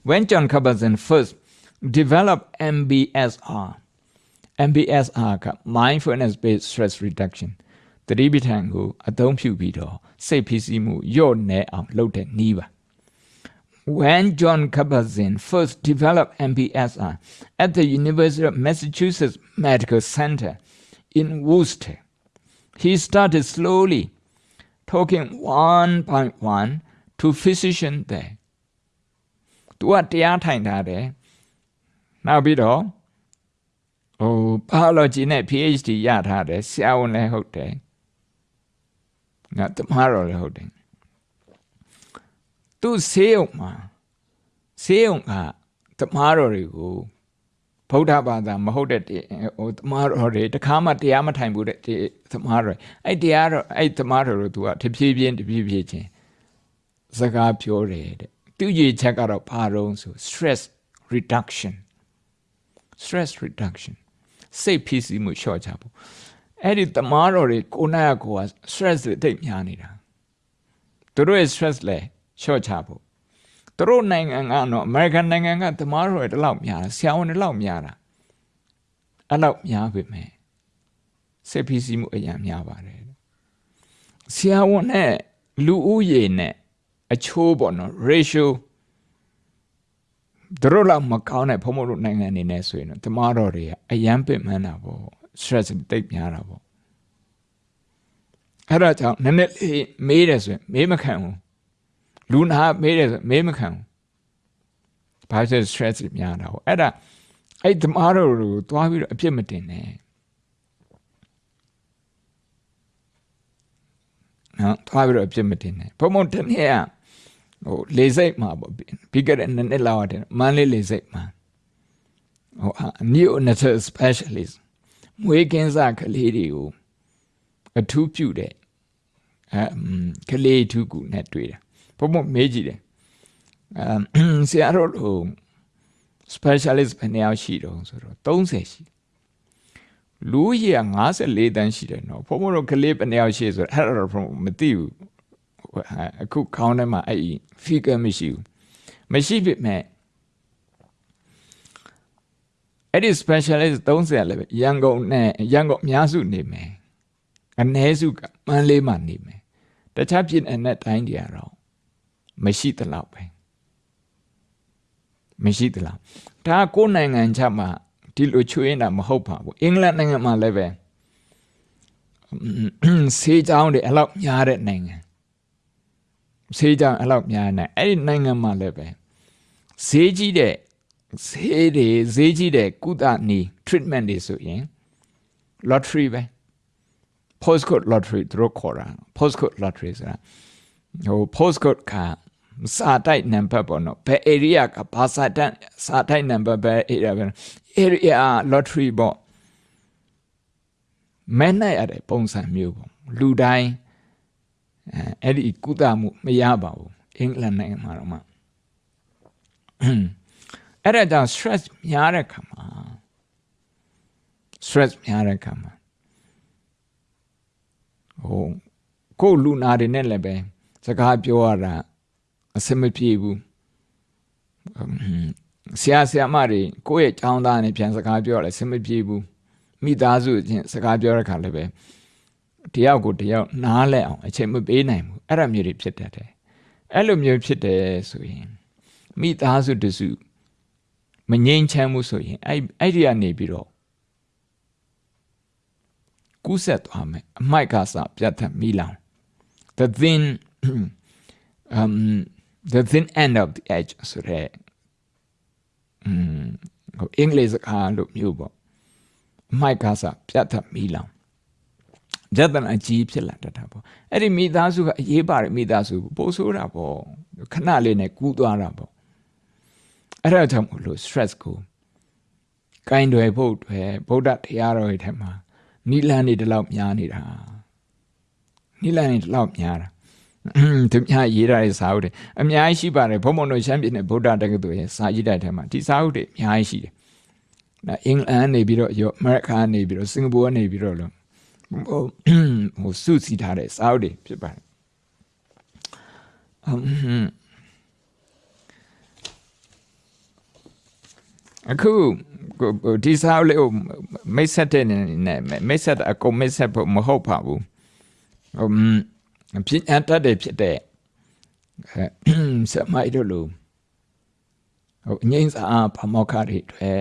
when john kabat-zinn first developed mbsr mbsr က mindfulness based stress reduction တတိပဋ္ဌာန်ကိုအသုံးပြုပြီးတော့စိတ်ဖိစီးမှုညော့နေအောင်လုပ်တဲ့နည်းပါ when John Kabat-Zinn first developed MBSR at the University of Massachusetts Medical Center in Worcester, he started slowly talking one by one to physicians there. သူကတရားထိုင်ထားတယ်။နောက်ပြီးတော့ ဟို biology နဲ့ PhD ရထားတယ်ဆရာဝန်လည်းဟုတ်တယ်။ငါတမတော်လည်းဟုတ်တယ်။သူဆေးရုံမှာဆေးရုံကတမတော်တွေကိုဗုဒ္ဓဘာသာမဟုတ်တဲ့ဟိုတမတော်တွေတခါမှတရားမထိုင်ဘူးတဲ့တမတော်အဲ့တရားတော့အဲ့တမတော်တို့သူကတဖြည်းဖြည်းတဖြည်းဖြည်းချင်းစကားပြောတယ်တဲ့သူကြီးချက်ကတော့ဘာတော့ဆို stress reduction stress reduction စိတ်ဖိစီးမှုလျှော့ချဖို့အဲ့ဒီတမားတော်တွေကိုနာကိုက stress တွေတိတ်များနေတာသူတို့ရဲ့ stress လဲလျှော့ချဖို့သူတို့နိုင်ငံကတော့ American နိုင်ငံကတမားတော်တွေတလောက်များတာဆရာဝန်တွေလောက်များတာအဲ့လောက်များပြီမဲ့စိတ်ဖိစီးမှုအများများပါတယ်ဆရာဝန်နဲ့လူဦးရေနဲ့အချိုးပေါ့နော် ratio တို့လောက်မကောင်းတဲ့ဘုံဘုံတို့နိုင်ငံနေနေဆိုရင်တော့တမားတော်တွေကအယမ်းပင်ပန်းတာပေါ့ stress တိတ်များတာပေါ့အဲ့ဒါကြောင့်နည်းနည်းလေးမေးတယ်ဆိုရင်မေးမခံဘူးလူနာမေးတယ်ဆိုမေးမခံဘူးဘာဖြစ် stress များတာပေါ့အဲ့ဒါအဲ့တမားတော်ကိုသွားပြီးတော့အပြစ်မတင်နဲ့နော်သွားပြီးတော့အပြစ်မတင်နဲ့ဘုံဘုံတနေ့က ဟိုလေစိတ်မှာပေါ့ပြီးခဲ့တဲ့နှစ်နှစ်လောက်တဲ့မန်းလေးလေစိတ်မှာဟို neonatal specialist မွေးကင်းစကလေးတွေကိုအထူးပြုတဲ့အဲကလေးထူးကူနဲ့တွေ့တယ်ဘုံဘုံမေးကြည့်တယ်အဲဆရာတို့ဟို specialist ဘယ်နှယောက်ရှိတော့ဆိုတော့30ရှိလူကြီးက54တန်းရှိတယ်နော်ဘုံဘုံတို့ကလေးဘယ်နှယောက်ရှိဆိုတော့အဲ့ဒါတော့မသိဘူး အခုခေါင်းထဲမှာအဲ့ဒီ figure မရှိဘူးမရှိပြီမဲ့အဲ့ဒီ specialist 30လည်းပဲရန်ကုန်နဲ့ရန်ကုန်အများစုနေမယ်အ ਨੇ စုကမန်းလေးမှာနေမယ်တခြားပြည်နယ်နဲ့တိုင်းတွေကတော့မရှိသလောက်ပဲမရှိသလောက်ဒါကိုယ်နိုင်ငံချက်မှာဒီလိုချွေးနေတာမဟုတ်ပါဘူးအင်္ဂလန်နိုင်ငံမှာလည်းပဲဆေးကြောင်းတွေအလောက်များတဲ့နိုင်ငံ ဆေးကြောင်အဲ့လောက်များနေအဲ့ဒီနိုင်ငံမှာလည်းပဲဈေးကြီးတဲ့ဈေးတွေဈေးကြီးတဲ့ကုသနည်း treatment တွေဆိုရင် lottery ပဲ postcode lottery သူတို့ခေါ်တာ postcode lottery ဆိုတာဟို postcode ကစာတိုက် number ပေါ့နော်ဘယ် area ကဘာစာတိုက်စာတိုက် number ဘယ် area ပဲ area lottery ပေါ့မဲနိုင်ရတဲ့ပုံစံမျိုးပေါ့လူတိုင်း အဲအဲ့ဒီကုသမှုမရပါဘူးအင်္ဂလန်နိုင်ငံမှာတော့မှအဲ့ဒါကြောင့် stress များတဲ့ခါမှာ stress များတဲ့ခါမှာဟိုကိုလူနာတွေနဲ့လည်းပဲစကားပြောရတာအဆင်မပြေဘူးဆရာဆရာမတွေကိုယ့်ရဲ့ចောင်းသားနဲ့ပြန်စကားပြောရလဲအဆင်မပြေဘူးမိသားစုချင်းစကားပြောတဲ့ခါလည်းပဲ တယောက်ကိုတယောက်နားလဲအောင်အချိန်မပေးနိုင်ဘူးအဲ့ဒါမျိုးတွေဖြစ်တတ်တယ်အဲ့လိုမျိုးဖြစ်တယ်ဆိုရင်မိသားစုတစုမငြိမ်ချမ်းမှုဆိုရင်အဲ့အဲ့ဒီကနေပြီးတော့ကူးဆက်သွားမယ်အမိုက်ကစပြတ်သက်မိလောင် the thin um the thin end of the edge ဆိုရဲอืมဟိုအင်္ဂလိပ်စကားလို့မျိုးပေါ့အမိုက်ကစပြတ်သက်မိလောင် ပြဿနာကြီးဖြစ်လာတတ်တာပေါ့အဲ့ဒီမိသားစုကအရေးပါတယ်မိသားစုပိုဆိုးတာပေါ့ခဏလေးနဲ့ကူးသွားတာပေါ့အဲ့ဒါကြောင့်မလို့ stress ကိုကိုင်းတွေဖို့တွေဗုဒ္ဓတရားတော်ရဲ့ထဲမှာနိလန်းနေတလောက်များနေတာနိလန်းနေတလောက်များတာသူများရေးထားတဲ့စာအုပ်တွေအများကြီးရှိပါတယ်ဘုံဘုံတို့ရှမ်းပြည်နယ်ဗုဒ္ဓတက္ကသိုလ်ရဲ့စာရေးတဲ့ထဲမှာဒီစာအုပ်တွေအများကြီးရှိတယ်။အင်္ဂလန်နေပြီးတော့ရောအမေရိကန်နေပြီးတော့စင်ကာပူကနေပြီးတော့လို့ ဟိုဟိုစုစည်းထားတဲ့စာအုပ်တွေဖြစ်ပါတယ်။အခုဒီစာအုပ်လေးကိုမိတ်ဆက်တဲ့နဲ့မိတ်ဆက်အကုန်မိတ်ဆက်ဖို့မဟုတ်ပါဘူး။ဟိုဖြစ်အတတ်တယ်ဖြစ်တဲ့ဆမိုက်တို့လိုဟိုငိမ့်စာဖမောခတွေတွေ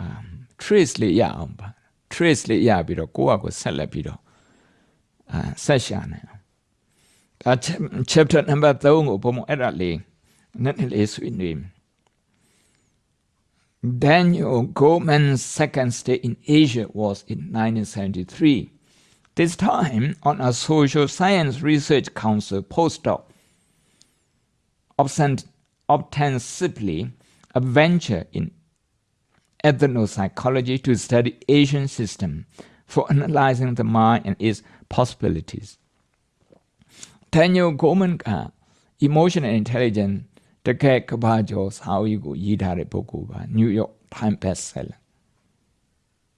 အမ် trace လေးရအောင်ပါ trace လေးရပြီးတော့ကိုယ့်အကိုဆက်လက်ပြီးတော့အာဆက်ရှာနေအောင်ဒါ chapter number 3ကိုဘုံအဲ့ဒါလေးနည်းနည်းလေးဆွေးနွေး Daniel Goleman's second stay in Asia was in 1973 this time on a Social Science Research Council postdoc, ostensibly a venture in ethnopsychology to study Asian system for analyzing the mind and its possibilities. Daniel Goleman က emotional intelligence တကယ်ကဘာကျော်စာအုပ်ကိုရေးထားတဲ့ပုဂ္ဂိုလ်ပါ New York Times bestseller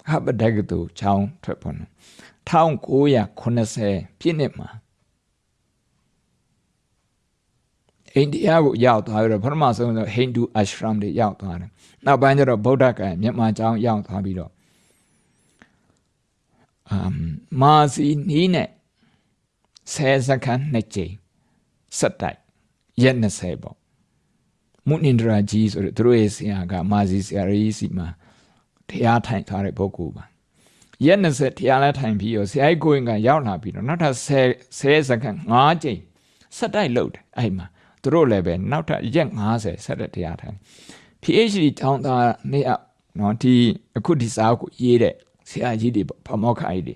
ဟာဘဒကတူချောင်းထွက်ပေါ်နေ1980ပြည့်နှစ်မှာ အိန္ဒိယကိုရောက်သွားပြီးတော့ပထမဆုံးဆိုဟိန္ဒူအရှရမ်တွေရောက်သွားတယ်။နောက်ပိုင်းကျတော့ဗုဒ္ဓကမြန်မာကျောင်းရောက်သွားပြီးတော့အမ်မာစီနီးနဲ့ဆယ်စကန်နှစ်ကြိမ်စက်တိုက်ရက်20ပေါ့မုနိန္ဒရာကြီးဆိုတဲ့သူတို့ရဲ့ဆရာကမာစီဆရာကြီးစီမှာတရားထိုင်ထားတဲ့ပုဂ္ဂိုလ်ပါရက်20တရားလဲထိုင်ပြီးတော့ဆရာကြီးကိုရင်ကရောက်လာပြီးတော့နောက်ထပ်10 10စက္ကန့်5ကြိမ်ဆက်တိုက်လုပ်တယ်အဲ့မှာ သူတို့လည်းပဲနောက်ထပ်ရက်90ဆက်တဲ့တရားထိုင် PhD တောင်းတာနေအောင်နော်ဒီအခုဒီစာကိုရေးတဲ့ဆရာကြီးတွေဗမောခကြီးတွေ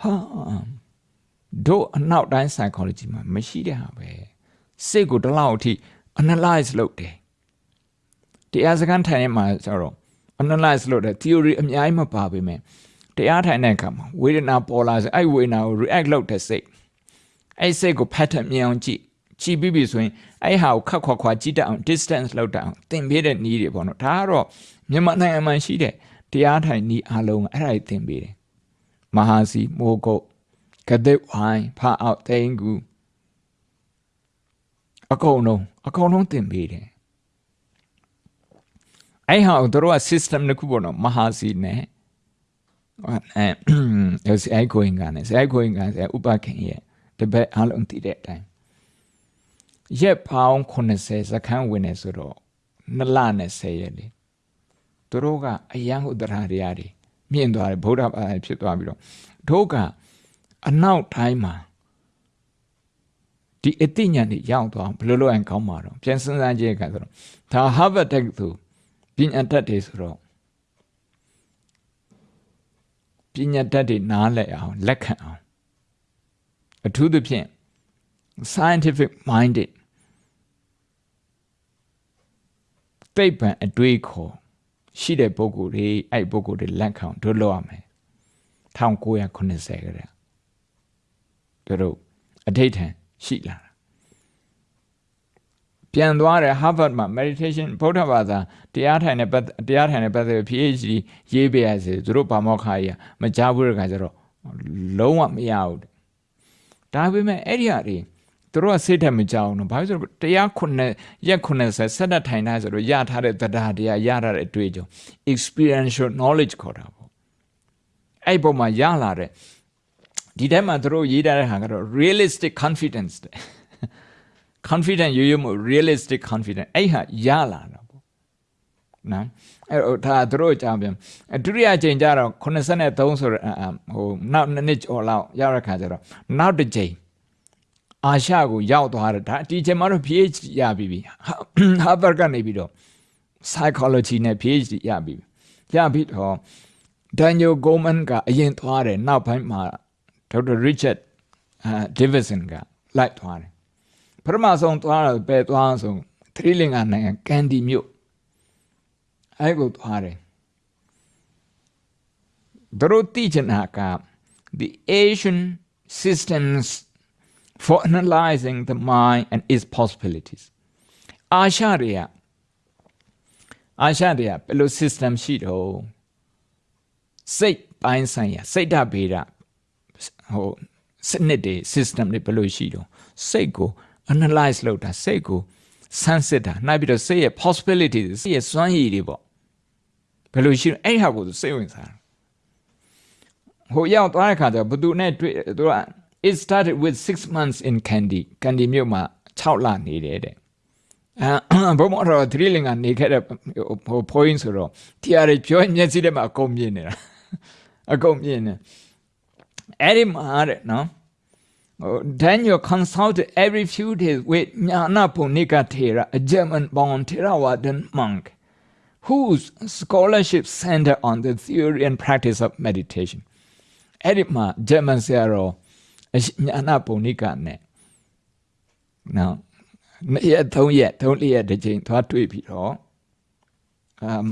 ဟာတို့အနောက်တိုင်း psychology မှာမရှိတဲ့ဟာပဲစိတ်ကိုတလောက်အထိ analyze လုပ်တယ်တရားစခန်းထိုင်နေမှာကျတော့ analyze လုပ်တဲ့ theory အများကြီးမပါပေမဲ့တရားထိုင်တဲ့အခါမှာဝေဒနာပေါ်လာဆိုအဲ့ဝေဒနာကို react လုပ်တဲ့စိတ် အဲ့စိတ်ကို pattern မြင်အောင်ကြည့်ကြည့်ပြီးပြီဆိုရင်အဲ့ဟာကိုခက်ခွာခွာကြည့်တတ်အောင် distance လောက်တတ်အောင်သင်ပေးတဲ့နည်းတွေပေါ့နော်ဒါကတော့မြန်မာနိုင်ငံမှာရှိတဲ့တရားထိုင်နည်းအလုံးအဲ့ဒါတွေသင်ပေးတယ်မဟာစီမိုးကုတ်ကဒစ်ဝိုင်းဖာအောက်သိန်းကူအကုန်လုံးအကုန်လုံးသင်ပေးတယ်အဲ့ဟာတို့က system တစ်ခုပေါ့နော်မဟာစီနဲ့အဲဆဲကိုင်ကနေဆဲကိုင်ကန်ဆဲဥပခင်ရဲ့ တပည့်အားလုံးတည်တဲ့အတိုင်းရက်ပေါင်း80စခန်းဝင်နေဆိုတော့နှစ်လနဲ့10ရက်လေသူတို့ကအယံဟုတရာတွေရာတွေမြင့်သွားတယ်ဗုဒ္ဓဘာသာဖြစ်သွားပြီးတော့တို့ကအနောက်တိုင်းမှာဒီအသိဉာဏ်တွေရောက်သွားဘယ်လိုလုပ်ရင်ကောင်းမှာတော့ပြန်စဉ်းစားကြည့်ကြဆိုတော့ဒါ Harvard တက္ကသိုလ်ပညာတတ်တွေဆိုတော့ပညာတတ်တွေနားလည်အောင်လက်ခံအောင် အထူးသဖြင့် scientific minded သိပ္ပံအတွေးခေါ်ရှိတဲ့ပုဂ္ဂိုလ်တွေအဲ့ပုဂ္ဂိုလ်တွေလက်ခံတို့လုပ်ရမယ်1980ကတည်းကတို့အဋိဋ္ဌံရှိလာပြန်သွားတယ် Harvard မှာ meditation ဗုဒ္ဓဘာသာတရားထိုင်တဲ့တရားထိုင်တဲ့ပတ်သက် PhD ရေးပေးရစေသူတို့ဘာမောခါကြီးမကြားဘူးတဲ့ခါကျတော့လုံးဝမရဘူး ဒါပေမဲ့အဲ့ဒီဟာတွေသူတို့ကစိတ်ထက်မကြောက်ဘူးဘာလို့ဆိုတော့တရားခုနှစ်ရက်90ဆက်တက်ထိုင်ထားဆိုတော့ရထားတဲ့တရားတရားရထားတဲ့အတွေ့အကြုံ experiential knowledge ခေါ်တာပေါ့အဲ့ပုံမှာရလာတဲ့ဒီထဲမှာသူတို့ရေးထားတဲ့ဟာကတော့ realistic confidence confident ရိုးရိုးမ realistic confident အဲ့ဟာရလာတာပေါ့နော် အဲ့တော့ဒါသူတို့ကြောင်ပြန်ဒုတိယအချိန်ကျတော့83ဆိုတော့ဟိုနောက်နှစ်နှစ်ကျော်လောက်ရောက်တဲ့ခါကျတော့နောက်တစ်ချိန်အာရှကိုရောက်သွားတယ်ဒါဒီချိန်မှာတော့ PhD ရပြီပြီ Harvard ကနေပြီးတော့ psychology နဲ့ PhD ရပြီရပြီတော့ Daniel Goleman ကအရင်သွားတယ်နောက်ပိုင်းမှာ Dr. Richard Davidson ကလိုက်သွားတယ်ပထမဆုံးသွားတော့ပဲသွားဆုံးသတိလင်္ကာနိုင်ငံကန်ဒီမြို့ အဲ့ကိုသွားတယ် သူတို့သိချင်တာက the Asian systems for analyzing the mind and its possibilities အာရှတွေကအာရှတွေကဘယ်လို system ရှိတော့စိတ်ပိုင်းဆိုင်ရာစိတ်ဓာတ်ဗေဒဟိုစနစ်တွေ system တွေဘယ်လိုရှိတော့စိတ်ကို analyze လုပ်တာစိတ်ကိုဆန်းစစ်တာနောက်ပြီးတော့စိတ်ရဲ့ possibilities စိတ်ရဲ့စွမ်းရည်တွေပေါ့ ဘယ်လိုရှိတော့အဲ့ဟာကိုသူစိတ်ဝင်စားတယ်ဟိုရောက်သွားတဲ့ခါကျဘသူနဲ့တွေ့သူက it started with 6 months in Kandy Kandy မြို့မှာ6လနေတယ်တဲ့အဲဘုံမတော်သီလင်ကနေခဲ့တဲ့ဟို point ဆိုတော့တရားတွေပြောမျက်စိထဲမှာအကုန်မြင်နေတာအကုန်မြင်နေအဲ့ဒီမှာတဲ့နော် Daniel consulted every few days with Jnana Punika Thera, a German-born Theravadan monk, whose scholarship centered on the theory and practice of meditation. အဲ့ဒီမှာ German ဆရာတော်ညာနာပုံနိကနဲ့နော်နှစ်ရက်သုံးရက်သုံးလေးရက်တစ်ချိန်သွားတွေ့ပြီးတော့အမ်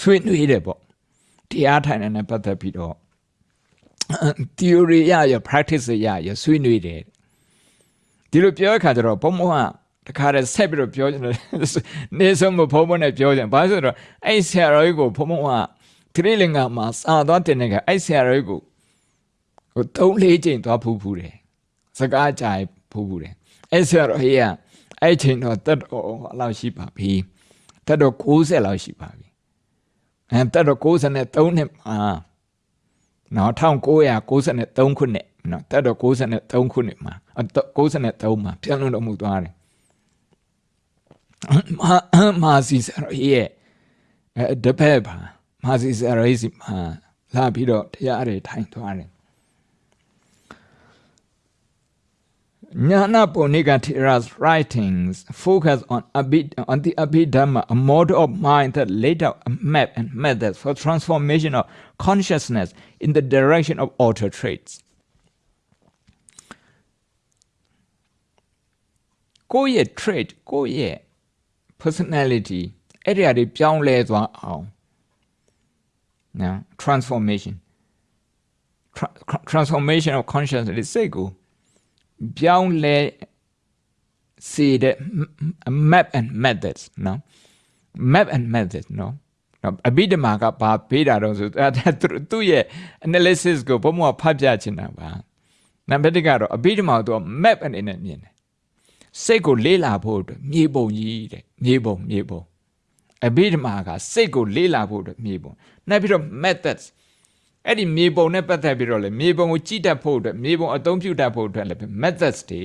ဆွေးနွေးတယ်ပေါ့တရားထိုင်တဲ့ပတ်သက်ပြီးတော့ theory ရရ practice ရရဆွေးနွေးတယ်ဒီလိုပြောတဲ့ခါကျတော့ဘုံဘုံက တခါတည်းဆက်ပြီးတော့ပြောတယ်နေဆုံးမဘုံဘုံနဲ့ပြောကြတယ်ဘာလို့ဆိုတော့အဲ့ဆရာတော်ကြီးကိုဘုံဘုံကသတိလင်္ကာမှာစာသွားတင်တဲ့ခါအဲ့ဆရာတော်ကြီးကိုဟိုသုံးလေးချိန်သွားဖူးဖူးတယ်စကားကြိုင်ဖူးဖူးတယ်အဲ့ဆရာတော်ကြီးကအဲ့ချိန်တော့တက်တော်လောက်ရှိပါပြီတက်တော်60လောက်ရှိပါပြီအဲတက်တော်63နှစ်မှာနော်1993ခုနှစ်နော်တက်တော့93ခုနှစ်မှာ93မှာပြန်လို့တော့မှုသွားတယ် မာစီဆရာရဲ့တပည့်ပါမာစီဆရာရဲ့စီမှာလာပြီးတော့တရားတွေထိုင်သွားတယ် Jnana Punika Thera's writings focus on, Abhid, on the Abhidhamma, a model of mind that laid out a map and methods for transformation of consciousness in the direction of altered traits. ကိုယ့်ရဲ့ trait ကိုယ့်ရဲ့ personality အဲ့ဒီအရာတွေပြောင်းလဲသွားအောင်နော် transformation Tra transformation of consciousness စိတ်ကိုပြောင်းလဲစေတဲ့ map and methods နော် map and methods နော်အဘိဓမ္မာကဘာပေးတာတော့ဆိုသူ့ရဲ့ analysis ကိုဘုံဘုံဖတ်ပြချင်တာပါနံပါတ်1ကတော့အဘိဓမ္မာကို map အနေနဲ့မြင်တယ် စိတ်ကိုလေးလာဖို့အတွက်မြေပုံကြီးတဲ့မြေပုံမြေပုံအဘိဓမ္မာကစိတ်ကိုလေးလာဖို့အတွက်မြေပုံနောက်ပြီးတော့ methods အဲ့ဒီမြေပုံနဲ့ပတ်သက်ပြီးတော့လေမြေပုံကိုကြည့်တတ်ဖို့အတွက်မြေပုံအသုံးပြုတတ်ဖို့အတွက်လည်း methods တွေ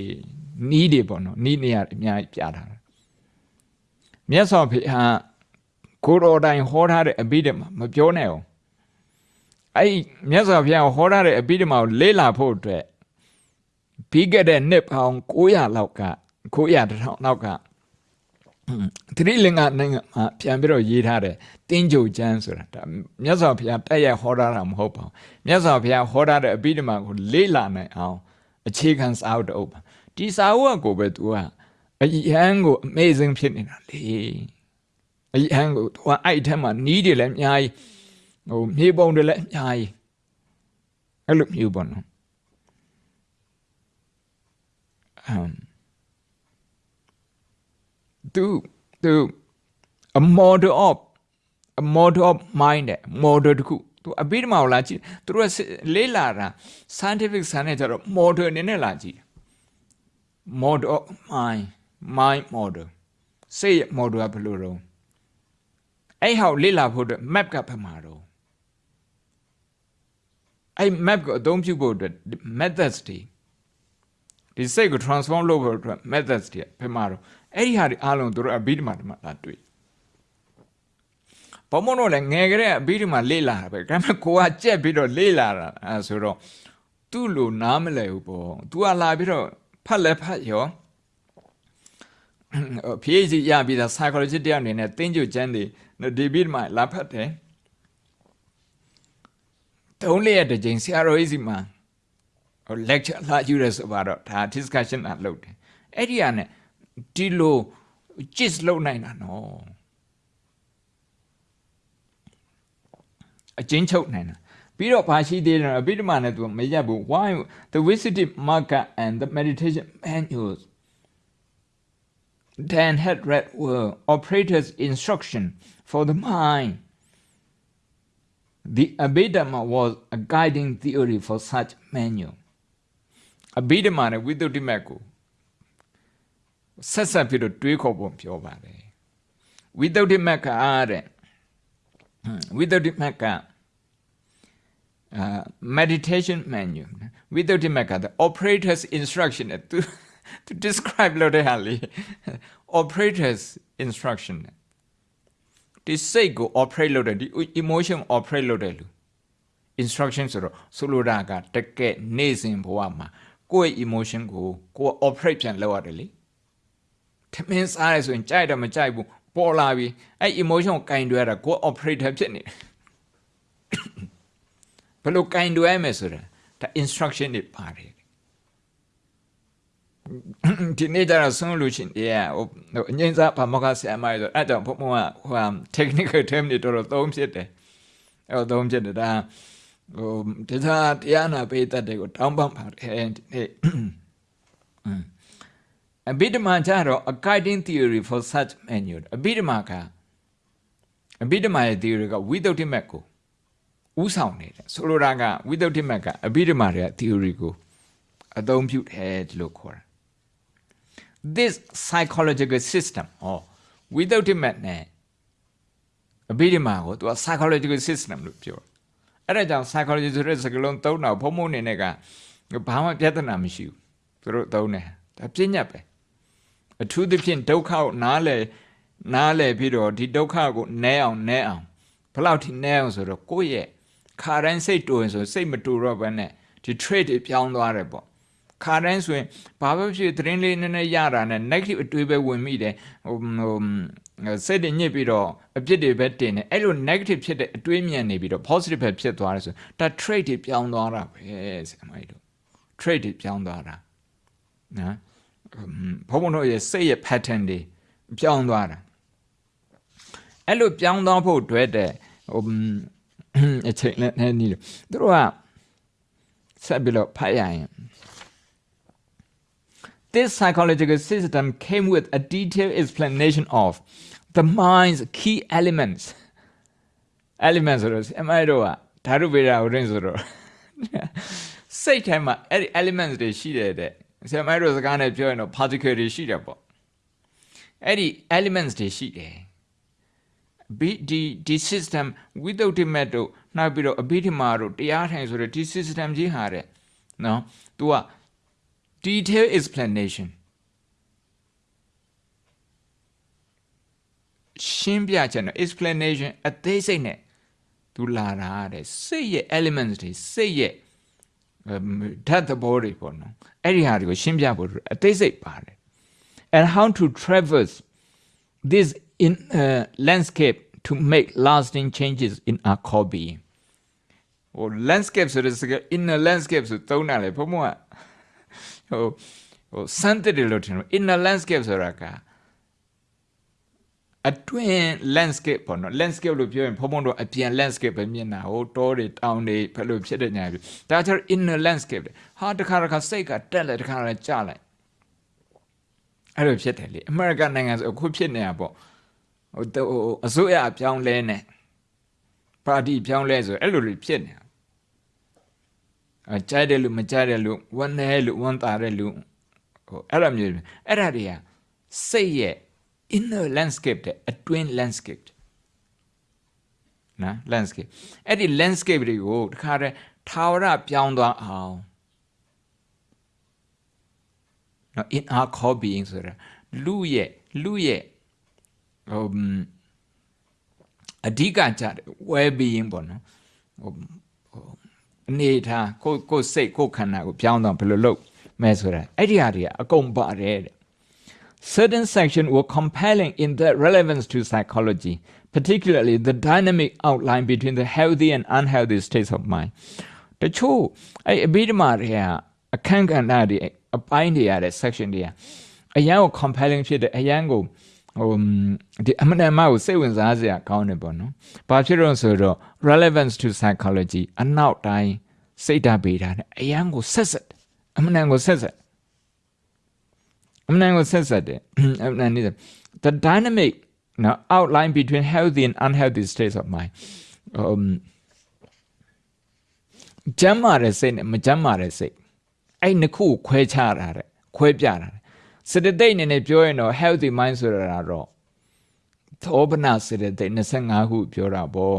နီးတွေပေါ့နော်နီးနေရအများကြီးပြထားတာမြတ်စွာဘုရားကိုတော်တိုင်ဟောထားတဲ့အဘိဓမ္မာမပြောနဲ့အောင်အဲ့မြတ်စွာဘုရားဟောထားတဲ့အဘိဓမ္မာကိုလေးလာဖို့အတွက်ပြီးခဲ့တဲ့နှစ်ပေါင်း900လောက်က 900တထောင်လောက်ကသတိလင်္ကာနိုင်ငံမှာပြန်ပြီးတော့ရေးထားတယ်တင်းကြိုကျမ်းဆိုတာဒါမြတ်စွာဘုရားတက်ရဟောထားတာမဟုတ်ပါဘူးမြတ်စွာဘုရားဟောထားတဲ့အဘိဓမ္မာကိုလေးလာနိုင်အောင်အခြေခံစာအုပ်တအုပ်ပါဒီစာအုပ်ကိုပဲ तू ကအယံကို amazing ဖြစ်နေတာလေအယံကို तू ကအဲ့ထက်မှာနီးတယ်လည်းအများကြီးဟိုမြေပုံတွေလည်းအများကြီးအဲ့လိုမျိုးပေါ့နော်အမ် to to a model of a model of mind model တခုသူအဘိဓမ္မာကိုလာကြည့်သူတို့ကလေးလာတာ scientific ဆန်နဲ့ကျတော့ model အနေနဲ့လာကြည့် model of mind mind model စိတ် model ကဘယ်လိုတော့အဲ့ဟောက်လေးလာဖို့အတွက် map ကဘယ်မှာတော့အဲ့ map ကိုအသုံးပြုဖို့အတွက် methods တွေဒီစိတ်ကို transform လုပ်ဖို့အတွက် methods တွေဘယ်မှာတော့ အဲ့ဒီဟာတွေအားလုံးတို့အဘိဓမ္မာတွေမှာလာတွေ့ဘုံမတို့လည်းငယ်ကလေးအဘိဓမ္မာလေ့လာတာပဲဒါပေမဲ့ကိုကကြက်ပြီးတော့လေ့လာတာအဲဆိုတော့သူ့လိုနားမလဲဘူးပေါ့။ तू ကလာပြီးတော့ဖတ်လဲဖတ်ရော PhD ရပြီးသား psychology တယောက်အနေနဲ့တင်းကျုပ်ကျန်းတွေဒီဘိဓမ္မာလာဖတ်တယ်။တုံးလေးရတဲ့ချိန်ဆရာတော်ကြီးစီမှာ lecture လာယူရဲဆိုတော့ဒါ discussion အလုပ်တယ်။အဲ့ဒီကနေ ဒီလို gist လုပ်နိုင်တာနော်အ အကျဉ်းချုပ်နိုင်တာပြီးတော့ဘာရှိသေးတယ်အဘိဓမ္မာနဲ့သူမရက်ဘူး why the visited marker and the meditation manuals Dan had read were operator's instruction for the mind the abhidhamma was a guiding theory for such manual အဘိဓမ္မာနဲ့ဝိသုဒ္ဓိမတ်ကို ဆက်ဆက်ပြီးတော့တွေးခေါ်ပုံပြောပါတယ်ဝိသုဒ္ဓိမတ်ကအားတဲ့ဝိသုဒ္ဓိမတ်က uh, meditation menu without the mecca the operator's instruction to to describe လို့တဲ့ဟာလေ operator's instruction ဒီစိတ်ကို operate လုပ်တဲ့ဒီ emotion operate လုပ်တဲ့လူ instruction ဆိုတော့ဆိုလိုတာကတကယ်နေ့စဉ်ဘဝမှာကိုယ့်ရဲ့ emotion ကိုကိုယ် operate ပြန်လုပ်ရတယ်လေ ထမင်းစားရဆိုရင်ကြိုက်တော့မကြိုက်ဘူးပေါ်လာပြီအဲ့ emotion ကိုကင်တွဲရတာကိုယ် operator ဖြစ်နေတယ်ဘယ်လိုကင်တွဲမယ်ဆိုတာဒါ instruction တွေပါတယ်ဒီနေ့ကျတော့ဆုံးလို့ရှင်တရားဟိုအငိမ့်စားဘာမကဆရာမဆိုအဲ့တော့ဘုံဘုံကဟို technical term တွေတော်တော်သုံးဖြစ်တယ်အဲ့တော့သုံးဖြစ်တယ်ဒါဟိုတရားတရားနာပေးတတ်တယ်ကိုတောင်းပန်ပါတယ်ဒီနေ့ အဘိဓမ္မာကျတော့ a guiding theory for such manual အဘိဓမ္မာကအဘိဓမ္မာရဲ့ theory ကဝိသုဒ္ဓိမတ်ကိုဥဆောင်နေတယ်ဆိုလိုတာကဝိသုဒ္ဓိမတ်ကအဘိဓမ္မာရဲ့ theory ကိုအသုံးပြုတယ်လို့ခေါ်တာ this psychological system ဟောဝိသုဒ္ဓိမတ်နဲ့အဘိဓမ္မာကိုသူက psychological system လို့ပြောအဲ့ဒါကြောင့် psychology ဆိုတဲ့စကားလုံးသုံးတာဘုံဘုံနေနဲ့ကဘာမှပြဿနာမရှိဘူးသူတို့သုံးတယ်ဒါပြညတ်ပဲ အထူးသဖြင့်ဒုက္ခကိုနားလေနားလေပြီးတော့ဒီဒုက္ခကိုနဲအောင်နဲအောင်ဘယ်လောက်ထိနဲအောင်ဆိုတော့ကိုယ့်ရဲ့ခါတိုင်းစိတ်တူရင်ဆိုစိတ်မတူတော့ဘဲနဲ့ဒီ trait တွေပြောင်းသွားတယ်ပေါ့ခါတိုင်းဆိုရင်ဘာပဲဖြစ်သတင်းလေးနည်းနည်းရတာနဲ့ negative အတွေးပဲဝင်မိတယ်ဟိုဟိုစိတ်တွေညစ်ပြီးတော့အပြစ်တွေပဲတင်တယ်အဲ့လို negative ဖြစ်တဲ့အတွေးမြန်နေပြီးတော့ positive ပဲဖြစ်သွားတယ်ဆိုဒါ trait တွေပြောင်းသွားတာပဲဆရာမကြီးတို့ trait တွေပြောင်းသွားတာနော် ဘုံဘုံတို့ရဲ့စိတ်ရဲ့ pattern တွေပြောင်းသွားတာအဲ့လိုပြောင်းသွားဖို့တွေ့တဲ့ဟိုအချိန်နဲ့နေနေတို့ကဆက်ပြီးတော့ဖတ်ရရင် This psychological system came with a detailed explanation of the mind's key elements. Elements ဆိုတော့အမိုက်တော့ဓာတုဗေဒဥရင်းဆိုတော့စိတ်ထဲမှာအဲ့ဒီ elements တွေရှိတယ်တဲ့ ဆရာမတို့စကားနဲ့ပြောရင်တော့ particle တွေရှိတယ်ပေါ့အဲ့ဒီ elements တွေရှိတယ်ဒီဒီဒီ system without the met တို့နောက်ပြီးတော့အဘိဓမ္မာတို့တရားထိုင်ဆိုတဲ့ဒီ system ကြီးဟာတဲ့နော် तू က detail explanation ရှင်းပြချက်နဲ့ explanation အသေးစိတ်နဲ့သူလာတာတဲ့စိတ်ရဲ့ elements တွေစိတ်ရဲ့ဓာတ်သဘောတွေပေါ့နော် အဲ့ဒီဟာတွေကိုရှင်းပြဖို့အသေးစိတ်ပါတယ် and how to traverse this in uh, landscape to make lasting changes in our core being ဟို landscape ဆိုတဲ့စကား inner landscape ဆိုသုံးတာလေဘုံဘုံကဟိုဟိုစမ်းတဲ့လို့ထင်လို့ inner landscape ဆိုတာက အတွင်း landscape ပေါ့နော် landscape လို့ပြောရင်ဘုံဘုံတော့အပြင် landscape ပဲမြင်တာဟိုတောတွေတောင်တွေဘယ်လိုဖြစ်တဲ့ညာပြီဒါကျတော့ inner landscape ဟာတခါတခါစိတ်ကတက်လိုက်တခါတခါကျလိုက်အဲ့လိုဖြစ်တယ်လေအမေရိကန်နိုင်ငံဆိုအခုဖြစ်နေတာပေါ့ဟိုအစိုးရအပြောင်းလဲနေပါတီပြောင်းလဲဆိုအဲ့လိုလိုဖြစ်နေတာအကြိုက်တယ်လို့မကြိုက်တယ်လို့ဝမ်းနေလို့ဝမ်းသာတယ်လို့ဟိုအဲ့လိုမျိုးအဲ့ဒါတွေကစိတ်ရဲ့ inner landscape တဲ့ အတွင်း landscape နော် landscape အဲ့ဒီ landscape တွေကိုတခါတည်းထာဝရပြောင်းသွားအောင်နော် in our core being ဆိုတာလူရဲ့လူရဲ့ဟိုအဓိကကြတယ် well being ပေါ့နော်ဟိုအနေထားကိုကိုစိတ်ကိုခန္ဓာကိုပြောင်းတော့ဘယ်လိုလုပ်မဲဆိုတာအဲ့ဒီဟာတွေအကုန်ပါတယ်တဲ့ certain sections were compelling in their relevance to psychology particularly the dynamic outline between the healthy and unhealthy states of mind တချို့အဲ့အဘိဓမ္မာတွေကအခန်းကဏ္ဍတွေအပိုင်းတွေရတဲ့ section တွေကအရန်ကို compelling ဖြစ်တယ်အရန်ကို ဟိုဒီအမှန်တမ်းကိုစိတ်ဝင်စားစရာကောင်းတယ်ပေါ့နော်။ဘာဖြစ်လို့ဆိုတော့ relevance to psychology အနောက်တိုင်းစိတ်ဓာတ်ပေးတာနဲ့အရန်ကိုဆက်ဆက်အမှန်တမ်းကိုဆက်ဆက် အမှန်တမ်းကိုဆက်ဆက်တယ်အမှန်တမ်းနေ the dynamic now outline between healthy and unhealthy states of mind um ကျမ်းမာတဲ့စိတ်နဲ့မကျမ်းမာတဲ့စိတ်အဲ့နှစ်ခုကိုခွဲခြားတာတဲ့ခွဲပြတာတဲ့စေတသိက်အနေနဲ့ပြောရင်တော့ healthy mind ဆိုတာတော့သောပနာစေတသိက်25ခုပြောတာပေါ့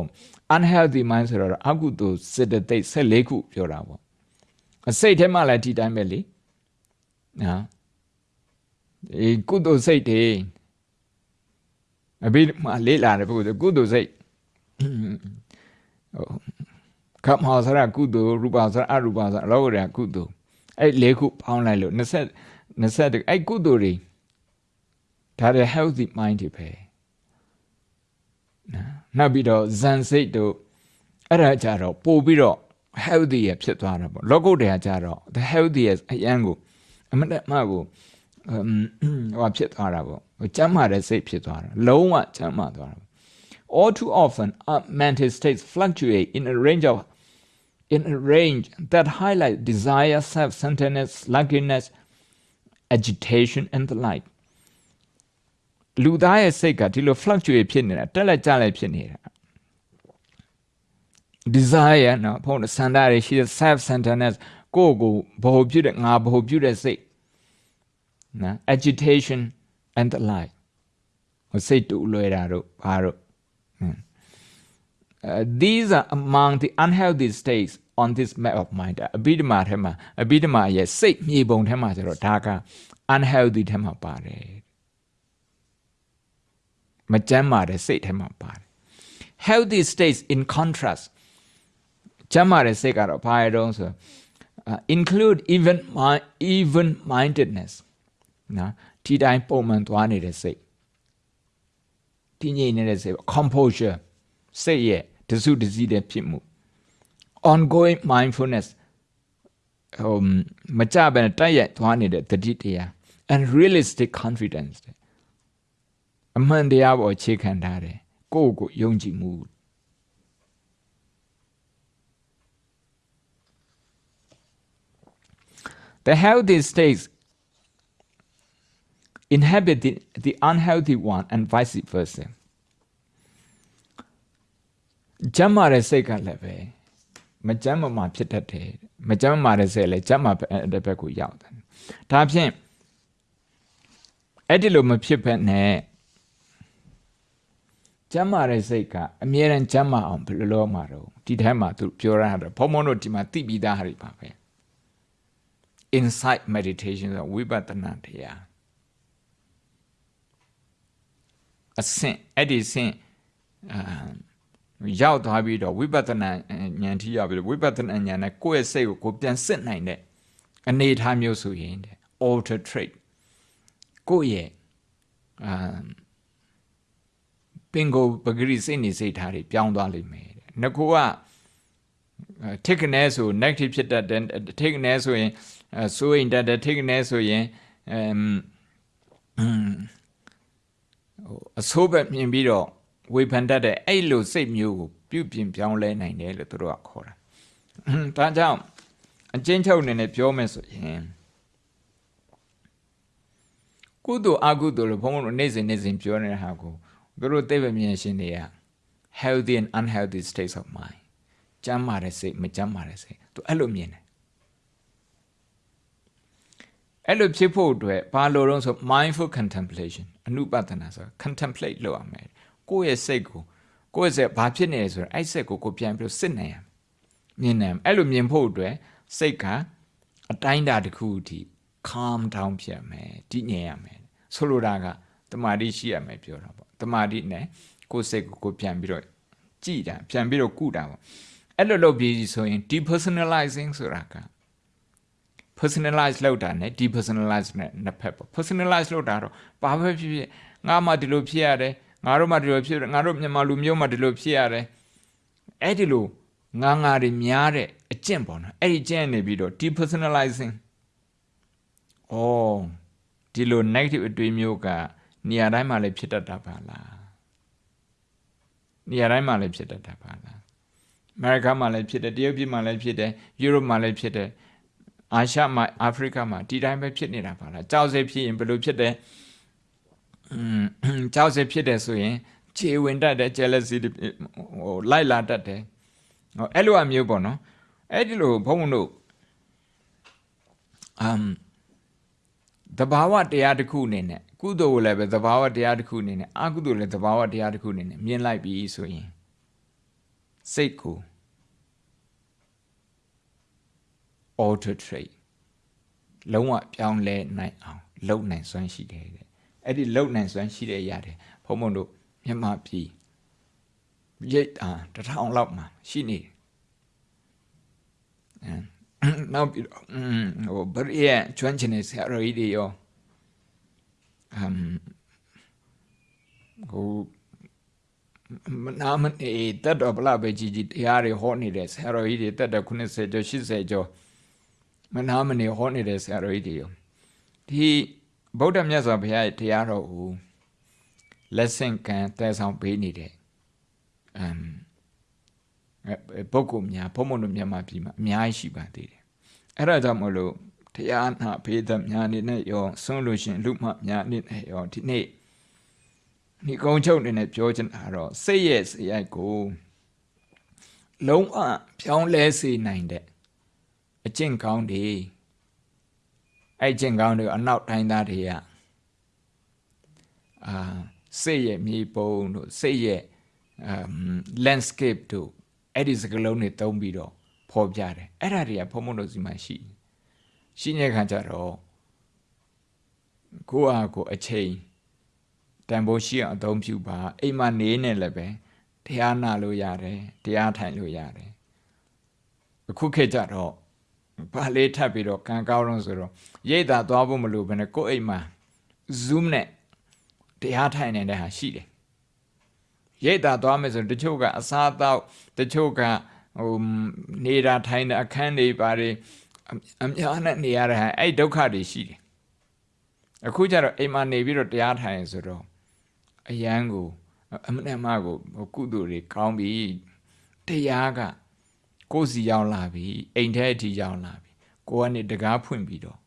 unhealthy mind ဆိုတော့အကုသိုလ်စေတသိက်14ခုပြောတာပေါ့အစိတ်ထဲမှာလည်းဒီတိုင်းပဲလေနော် ဒီကုသိုလ်စိတ်တွေအဘိဓမ္မာလေးလာတယ်ပုဂ္ဂိုလ်ကုသိုလ်စိတ်ဟိုကမ္မောဆရာကုသိုလ်ရူပဆရာအရူပဆရာလောကရကုသိုလ်အဲ့လေးခုပေါင်းလိုက်လို့20 20အဲ့ကုသိုလ်တွေဒါတွေ healthy mind တွေပဲနော်နောက်ပြီးတော့ဇန်စိတ်တို့အဲ့ဒါကြတော့ပို့ပြီးတော့ healthy ရဖြစ်သွားတာပေါ့လောကုတ္တရာကြတော့ the healthiest အရန်ကိုအမတမကို ဟိုဖြစ်သွားတာပေါ့ကျမ်းမာတဲ့စိတ်ဖြစ်သွားတာလုံးဝကျမ်းမာသွားတာ all too often our mental states fluctuate in a range of in a range that highlight desire self-centeredness sluggishness agitation and the like လူသားရဲ့စိတ်ကဒီလို fluctuate ဖြစ်နေတာတက်လက်ကြလိုက်ဖြစ်နေတာ desire နော်ဘုန်းတော်စန္ဒရရှိတဲ့ self centeredness ကိုယ့်ကိုဘ ਹੁ ပြုတဲ့ငါဘ ਹੁ ပြုတဲ့စိတ် နော် agitation and the like စိတ်တူလွယ်တာတို့ဘာတို့ Uh, these are among the unhealthy states on this map of mind အဘိဓမ္မာထဲမှာအဘိဓမ္မာရဲ့စိတ်မြေပုံထဲမှာကျတော့ဒါက unhealthy ထဲမှာပါတယ်မကျန်းမာတဲ့စိတ်ထဲမှာပါတယ် healthy states in contrast ကျမ်းမာတဲ့စိတ်ကတော့ဘာရတော့ဆို include even my even mindedness နော်ဒီတိုင်းပုံမှန်သွားနေတဲ့စိတ်တည်ငြိမ်နေတဲ့စိတ် composure စိတ်ရဲ့တစုတစည်းတဲ့ဖြစ်မှု ongoing mindfulness ဟိုမကြဘဲတိုက်ရိုက်သွားနေတဲ့တတိတရား and realistic confidence အမှန်တရားပေါ်အခြေခံထားတယ်ကိုယ့်ကိုယုံကြည်မှု The healthy states inhabit the, the unhealthy one and vice versa. ကျမ်းမာတဲ့စိတ်ကလည်းပဲမကျမ်းမာမှာဖြစ်တတ်တယ်မကျမ်းမာတဲ့စိတ်လည်းကျမ်းမာတဲ့ဘက်ကိုရောက်တယ်ဒါဖြင့်အဲ့ဒီလိုမဖြစ်ဘဲနဲ့ကျမ်းမာတဲ့စိတ်ကအမြဲတမ်းကျမ်းမာအောင်ဘယ်လိုလုပ်မှာတော့ဒီထဲမှာသူပြောရတာဘုံဘုံတို့ဒီမှာသိပြီးသားဟာတွေပါပဲ insight meditation ဆိုဝိပဿနာတရား အဆင့်အဲ့ဒီဆင့်အာရောက်သွားပြီးတော့ဝိပဿနာဉာဏ်ထိရောက်ပြီးဝိပဿနာဉာဏ်နဲ့ကိုယ့်ရဲ့စိတ်ကိုကိုပြန်စစ်နိုင်တဲ့အနေအထားမျိုးဆိုရင်တဲ့ alter trait ကိုယ့်ရဲ့အာပင်ကိုပဂရိစိတ်နေစိတ်ထားတွေပြောင်းသွားလိမ့်မယ်တဲ့ငကိုကထိတ်ကနေဆို negative ဖြစ်တတ်တယ်ထိတ်ကနေဆိုရင်စိုးရင်တတ်တယ်ထိတ်ကနေဆိုရင်အမ် ဟိုအဆိုးဘက်မြင်ပြီးတော့ဝေဖန်တတ်တဲ့အဲ့လိုစိတ်မျိုးကိုပြုပြင်ပြောင်းလဲနိုင်တယ်လို့သူတို့ကခေါ်တာဒါကြောင့်အချင်းချုပ်အနေနဲ့ပြောမယ်ဆိုရင်ကုသိုလ်အကုသိုလ်လို့ဘုန်းဘုန်းတို့နေ့စဉ်နေ့စဉ်ပြောနေတဲ့ဟာကိုသူတို့သိပ္ပံမြင်ရှင်တွေက healthy and unhealthy states of mind ကျမ်းမာတဲ့စိတ်မကျမ်းမာတဲ့စိတ်သူအဲ့လိုမြင်တယ်အဲ့လိုဖြစ်ဖို့အတွက်ဘာလို့တော့ဆို mindful contemplation အနုပဒနာဆို contemplate လုပ်ရမယ်ကိုယ့်ရဲ့စိတ်ကိုကိုယ့်ရဲ့စိတ်ဘာဖြစ်နေလဲဆိုတော့အဲ့စိတ်ကိုကိုပြန်ပြီးစစ်နိုင်ရမြင်နိုင်အဲ့လိုမြင်ဖို့အတွက်စိတ်ကအတိုင်းတာတစ်ခုအထိ calm down ဖြစ်မယ်တည်ငြိမ်ရမယ်ဆိုလိုတာကတမာတိရှိရမယ်ပြောတာပေါ့တမာတိနဲ့ကိုယ်စိတ်ကိုကိုပြန်ပြီးတော့ကြည်တာပြန်ပြီးတော့ကုတာပေါ့အဲ့လိုလုပ်ပြီးဆိုရင် depersonalizing ဆိုတာက personalize လုပ်တာ ਨੇ depersonalize နဲ့နှစ်ဖက်ပေါ့ personalize လုပ်တာတော့ဘာပဲဖြစ်ဖြစ်ငါမှဒီလိုဖြစ်ရတယ်ငါတို့မှဒီလိုဖြစ်ငါတို့မြန်မာလူမျိုးမှဒီလိုဖြစ်ရတယ်အဲ့ဒီလိုငါငါတွေများတဲ့အကျင့်ပေါ့နော်အဲ့ဒီကျင့်နေပြီးတော့ depersonalizing ဩဒီလို negative အတွေးမျိုးကနေရာတိုင်းမှာလည်းဖြစ်တတ်တာပါလားနေရာတိုင်းမှာလည်းဖြစ်တတ်တာပါလားအမေရိကမှာလည်းဖြစ်တယ်တရုတ်ပြည်မှာလည်းဖြစ်တယ်ယူရိုပမှာလည်းဖြစ်တယ် အာရှမှာအာဖရိကမှာဒီတိုင်းပဲဖြစ်နေတာပါလားကြောက်စိတ်ဖြစ်ရင်ဘယ်လိုဖြစ်တယ်อืมကြောက်စိတ်ဖြစ်တယ်ဆိုရင်ခြေဝင်တတ်တယ် jealousy တွေဟိုလိုက်လာတတ်တယ်ဟောအဲ့လိုအမျိုးပေါ့နော်အဲ့ဒီလိုဘုန်းဘုန်းတို့အမ်တဘာဝတရားတစ်ခုအနေနဲ့ကုသိုလ်ကိုလည်းပဲတဘာဝတရားတစ်ခုအနေနဲ့အကုသိုလ်လည်းတဘာဝတရားတစ်ခုအနေနဲ့မြင်လိုက်ပြီဆိုရင်စိတ်ကို alter trait လုံးဝပြောင်းလဲနိုင်အောင်လုပ်နိုင်စွမ်းရှိတယ်တဲ့အဲ့ဒီလုပ်နိုင်စွမ်းရှိတဲ့ရတယ်ဘုံဘုံတို့မြန်မာပြည်ရိတ်တာတစ်ထောင်လောက်မှာရှိနေတယ်အဲနောက်ပြီးတော့ဟိုဗရိယကျွမ်းကျင်တဲ့ဆရာတော်ကြီးတွေရောအမ်ဟိုမနာမနေတက်တော့ဘလားပဲကြီးကြီးတရားတွေဟောနေတဲ့ဆရာတော်ကြီးတွေတက်တော့90ကျော်80ကျော် မနာမနေဟောနေတဲ့ဆရာတော်ကြီးတွေရောဒီဗုဒ္ဓမြတ်စွာဘုရားရဲ့တရားတော်ကိုလက်ဆင့်ကမ်းတည်ဆောင်ပေးနေတဲ့အမ်ပုဂ္ဂိုလ်များဘုံဘုံတို့မြန်မာပြည်မှာအများကြီးရှိပါသေးတယ်အဲ့ဒါကြောင့်မလို့တရားနာဖေးသက်များနေနဲ့ရောဆုံးလို့ရှင်လူမှများနေနဲ့ရောဒီနေ့ဒီကုံချုပ်နေနဲ့ပြောချင်တာတော့စိတ်ရဲ့စရိုက်ကိုလုံးဝဖြောင်းလဲစေနိုင်တဲ့ အကျင့်ကောင်းတွေအဲ့ကျင့်ကောင်းတွေအနောက်တိုင်းသားတွေကအာစိတ်ရဲ့မြေပုံတို့စိတ်ရဲ့ landscape တို့အဲ့ဒီစကလုံးတွေတုံးပြီးတော့ဖော်ပြတယ်အဲ့ဒါတွေကဖုံဖုံတို့စီမှာရှိရှိနေတဲ့ခါကျတော့ကိုယ့်ဟာကိုယ်အချိန်တန်ဖိုးရှိအောင်အသုံးပြုပါအိမ်မှာနေနေလည်းပဲတရားနာလို့ရတယ်တရားထိုင်လို့ရတယ်အခုခေတ်ကျတော့ ဘာလေးထပ်ပြီးတော့ကံကောင်းတော့ဆိုတော့ရိတ်တာသွားဖို့မလိုဘဲနဲ့ကိုယ့်အိမ်မှာ zoom နဲ့တရားထိုင်နေတဲ့ဟာရှိတယ်ရိတ်တာသွားမယ်ဆိုတချို့ကအစားအသောက်တချို့ကဟိုနေတာထိုင်တဲ့အခန်းတွေပါတယ်အများနဲ့နေရတဲ့ဟာအဲ့ဒုက္ခတွေရှိတယ်အခုကျတော့အိမ်မှာနေပြီးတော့တရားထိုင်ဆိုတော့အယံကိုအမနဲ့မကိုကုသိုလ်တွေကောင်းပြီတရားက ကိုယ်စီရောက်လာပြီအိမ်ထဲအထိရောက်လာပြီကိုကနေတကားဖွင့်ပြီးတော့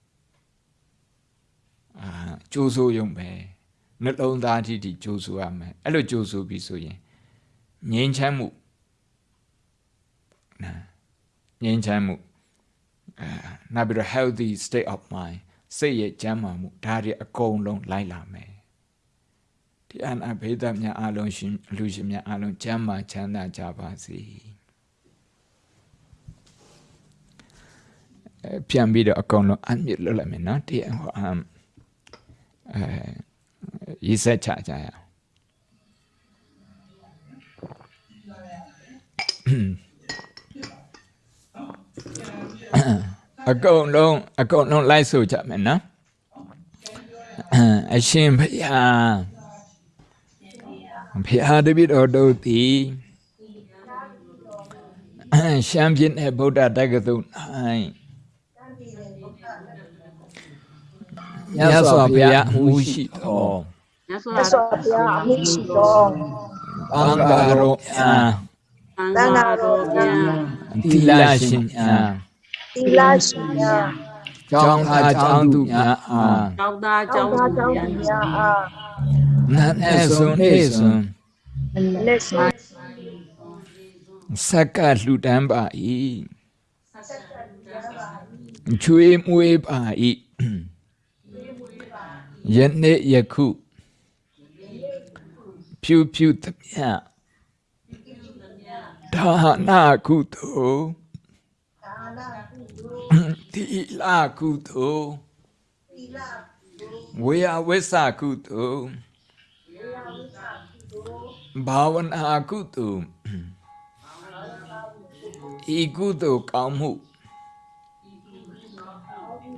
အာကြိုးစိုးရုံပဲနှလုံးသားအထိထိကြိုးဆိုရမယ်အဲ့လိုကြိုးဆိုပြီးဆိုရင်ငြိမ်းချမ်းမှုနာငြိမ်းချမ်းမှုအာနောက်ပြီးတော့ healthy state of mind စိတ်ရဲ့ကျန်းမာမှုဒါတွေအကုန်လုံးလိုက်လာမယ်ဒီအနာဘေးသက်များအလုံးရှင်လူရှင်များအလုံးကျမ်းမာချမ်းသာကြပါစေ ပြန်ပြီးတော့အကုန်လုံးအမြင့်လွတ်လိုက်မယ်နော်ဒီဟိုအမ်အဲရေးဆက်ချကြရအောင်အကုန်လုံးအကုန်လုံးလိုက်ဆိုကြမယ်နော်အရှင်ဘုရားဘုရားတပည့်တော်တို့သည်ရှမ်းပြည်နယ်ဗုဒ္ဓတက္ကသိုလ်၌ မြတ်စွာဘုရားအမှုရှိတော်မြတ်စွာဘုရားအမှုရှိတော်ဘင်္ဂါရောအာသံဃာတော်များသီလရှင်များသီလရှင်များကျောင်းသားကျောင်းသူများအားကျောင်းသားကျောကျောင်းင်းသားသူကျောင်းများသူများအားနတ်နဲ့ဆုံးနေဆုံးလက်စွာစက္ကလှူဒန်းပါ၏ချွေးမွေးပါ၏ ယနေ့ယခုဖြူဖြူသမျှဒါနာကုသိုလ်သီလကုသိုလ်ဝေယဝိသကုသိုလ်ဘာဝနာကုသိုလ်ဤကုသိုလ်ကောင်းမှု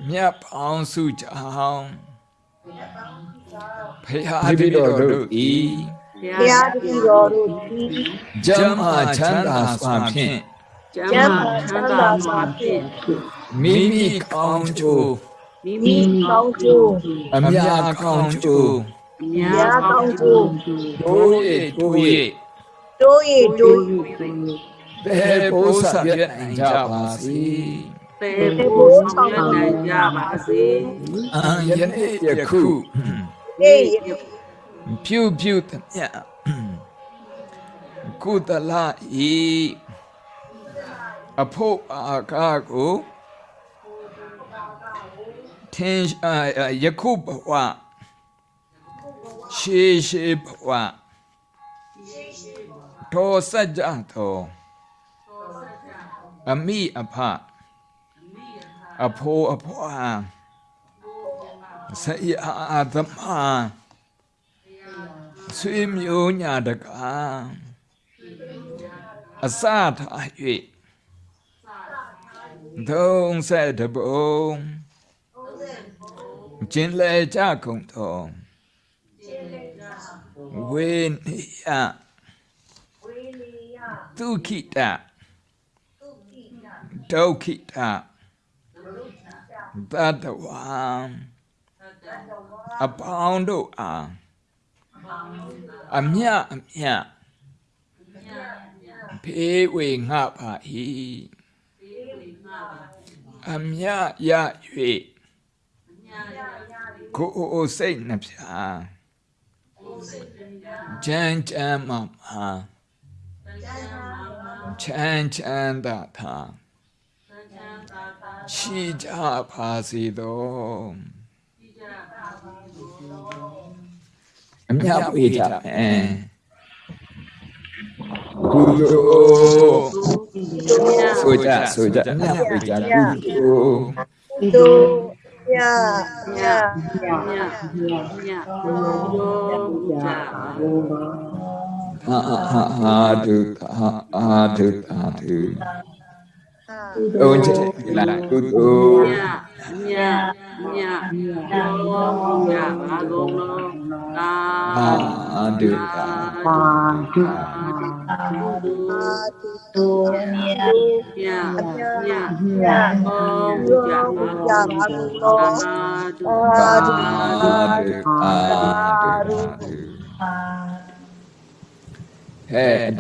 မြတ်ပေါင်းစုကြောင့် ဖရာတိတော်တို့ဤဘုရားတပည့်တော်တို့သည်ကျမ်းမာချမ်းသာစွာဖြင့်ကျမ်းမာချမ်းသာစွာဖြင့်မိမိကောင်းကျိုးမိမိမိကောင်းကျိုးအမြတ်ကောင်းကျိုးအများကောင်းကျိုးတိုး၍တိုး၍တိုးရီတိုးရီဘယ်ဘိုးဆောင်ရွက်နိုင်ကြပါစေ ပေဖို့ဆောင်ရွက်နိုင်ကြပါစေအံယနေ့ယခုအေးဖြူဖြူသမျှကုသလဤအဖို့အာကားကိုထင်ရှားယခုဘဝရှေရှေဘဝသောစัจ जा သောအမိအဖ အဖိုးအဖွာဆရာသမားဆွေမျိုးညာတကားအစထား၍သုံးဆက်တပုံကျင်လေကြကုန်သောဝေနိယဒုခိတဒုခိတသ တ္တဝါအပေါင်းတို့အားအမြအမြဖေးဝေငှပါ၏အမြရ၍ကိုယ်စိတ်နှပြချမ်းချမ်းမမချမ်းချမ်းသာသာ ရှိကြပါစေသောအမြဝေကြမယ်ကုသိုလ်ဆိုကြဆိုကြမြတ်ဝေကြကုသိုလ်တိုးညညညညညတို့ကြပါဟာဟာဟာဒုဟာအာဒုအာဒုဟာဘုံချက်လိုက်ကုသိုလ်ညညညတို့ကြပါကုန်လောသာအာဒုအာပါဒုအာတိတိုးညညညညဘုံကြပါကြပါကုန်လောသာဓုအာဒုအာဒုအာဒုဟဲ့အဋိဌံပြုကြရ အောင်ဗုဒ္ဓသာသနာစီကံ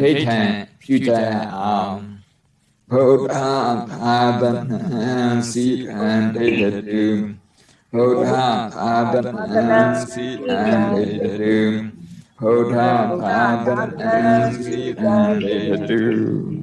တေတုဗုဒ္ဓသာသ နာစီကံတေတုဗုဒ္ဓသာသနာစီကံတေတု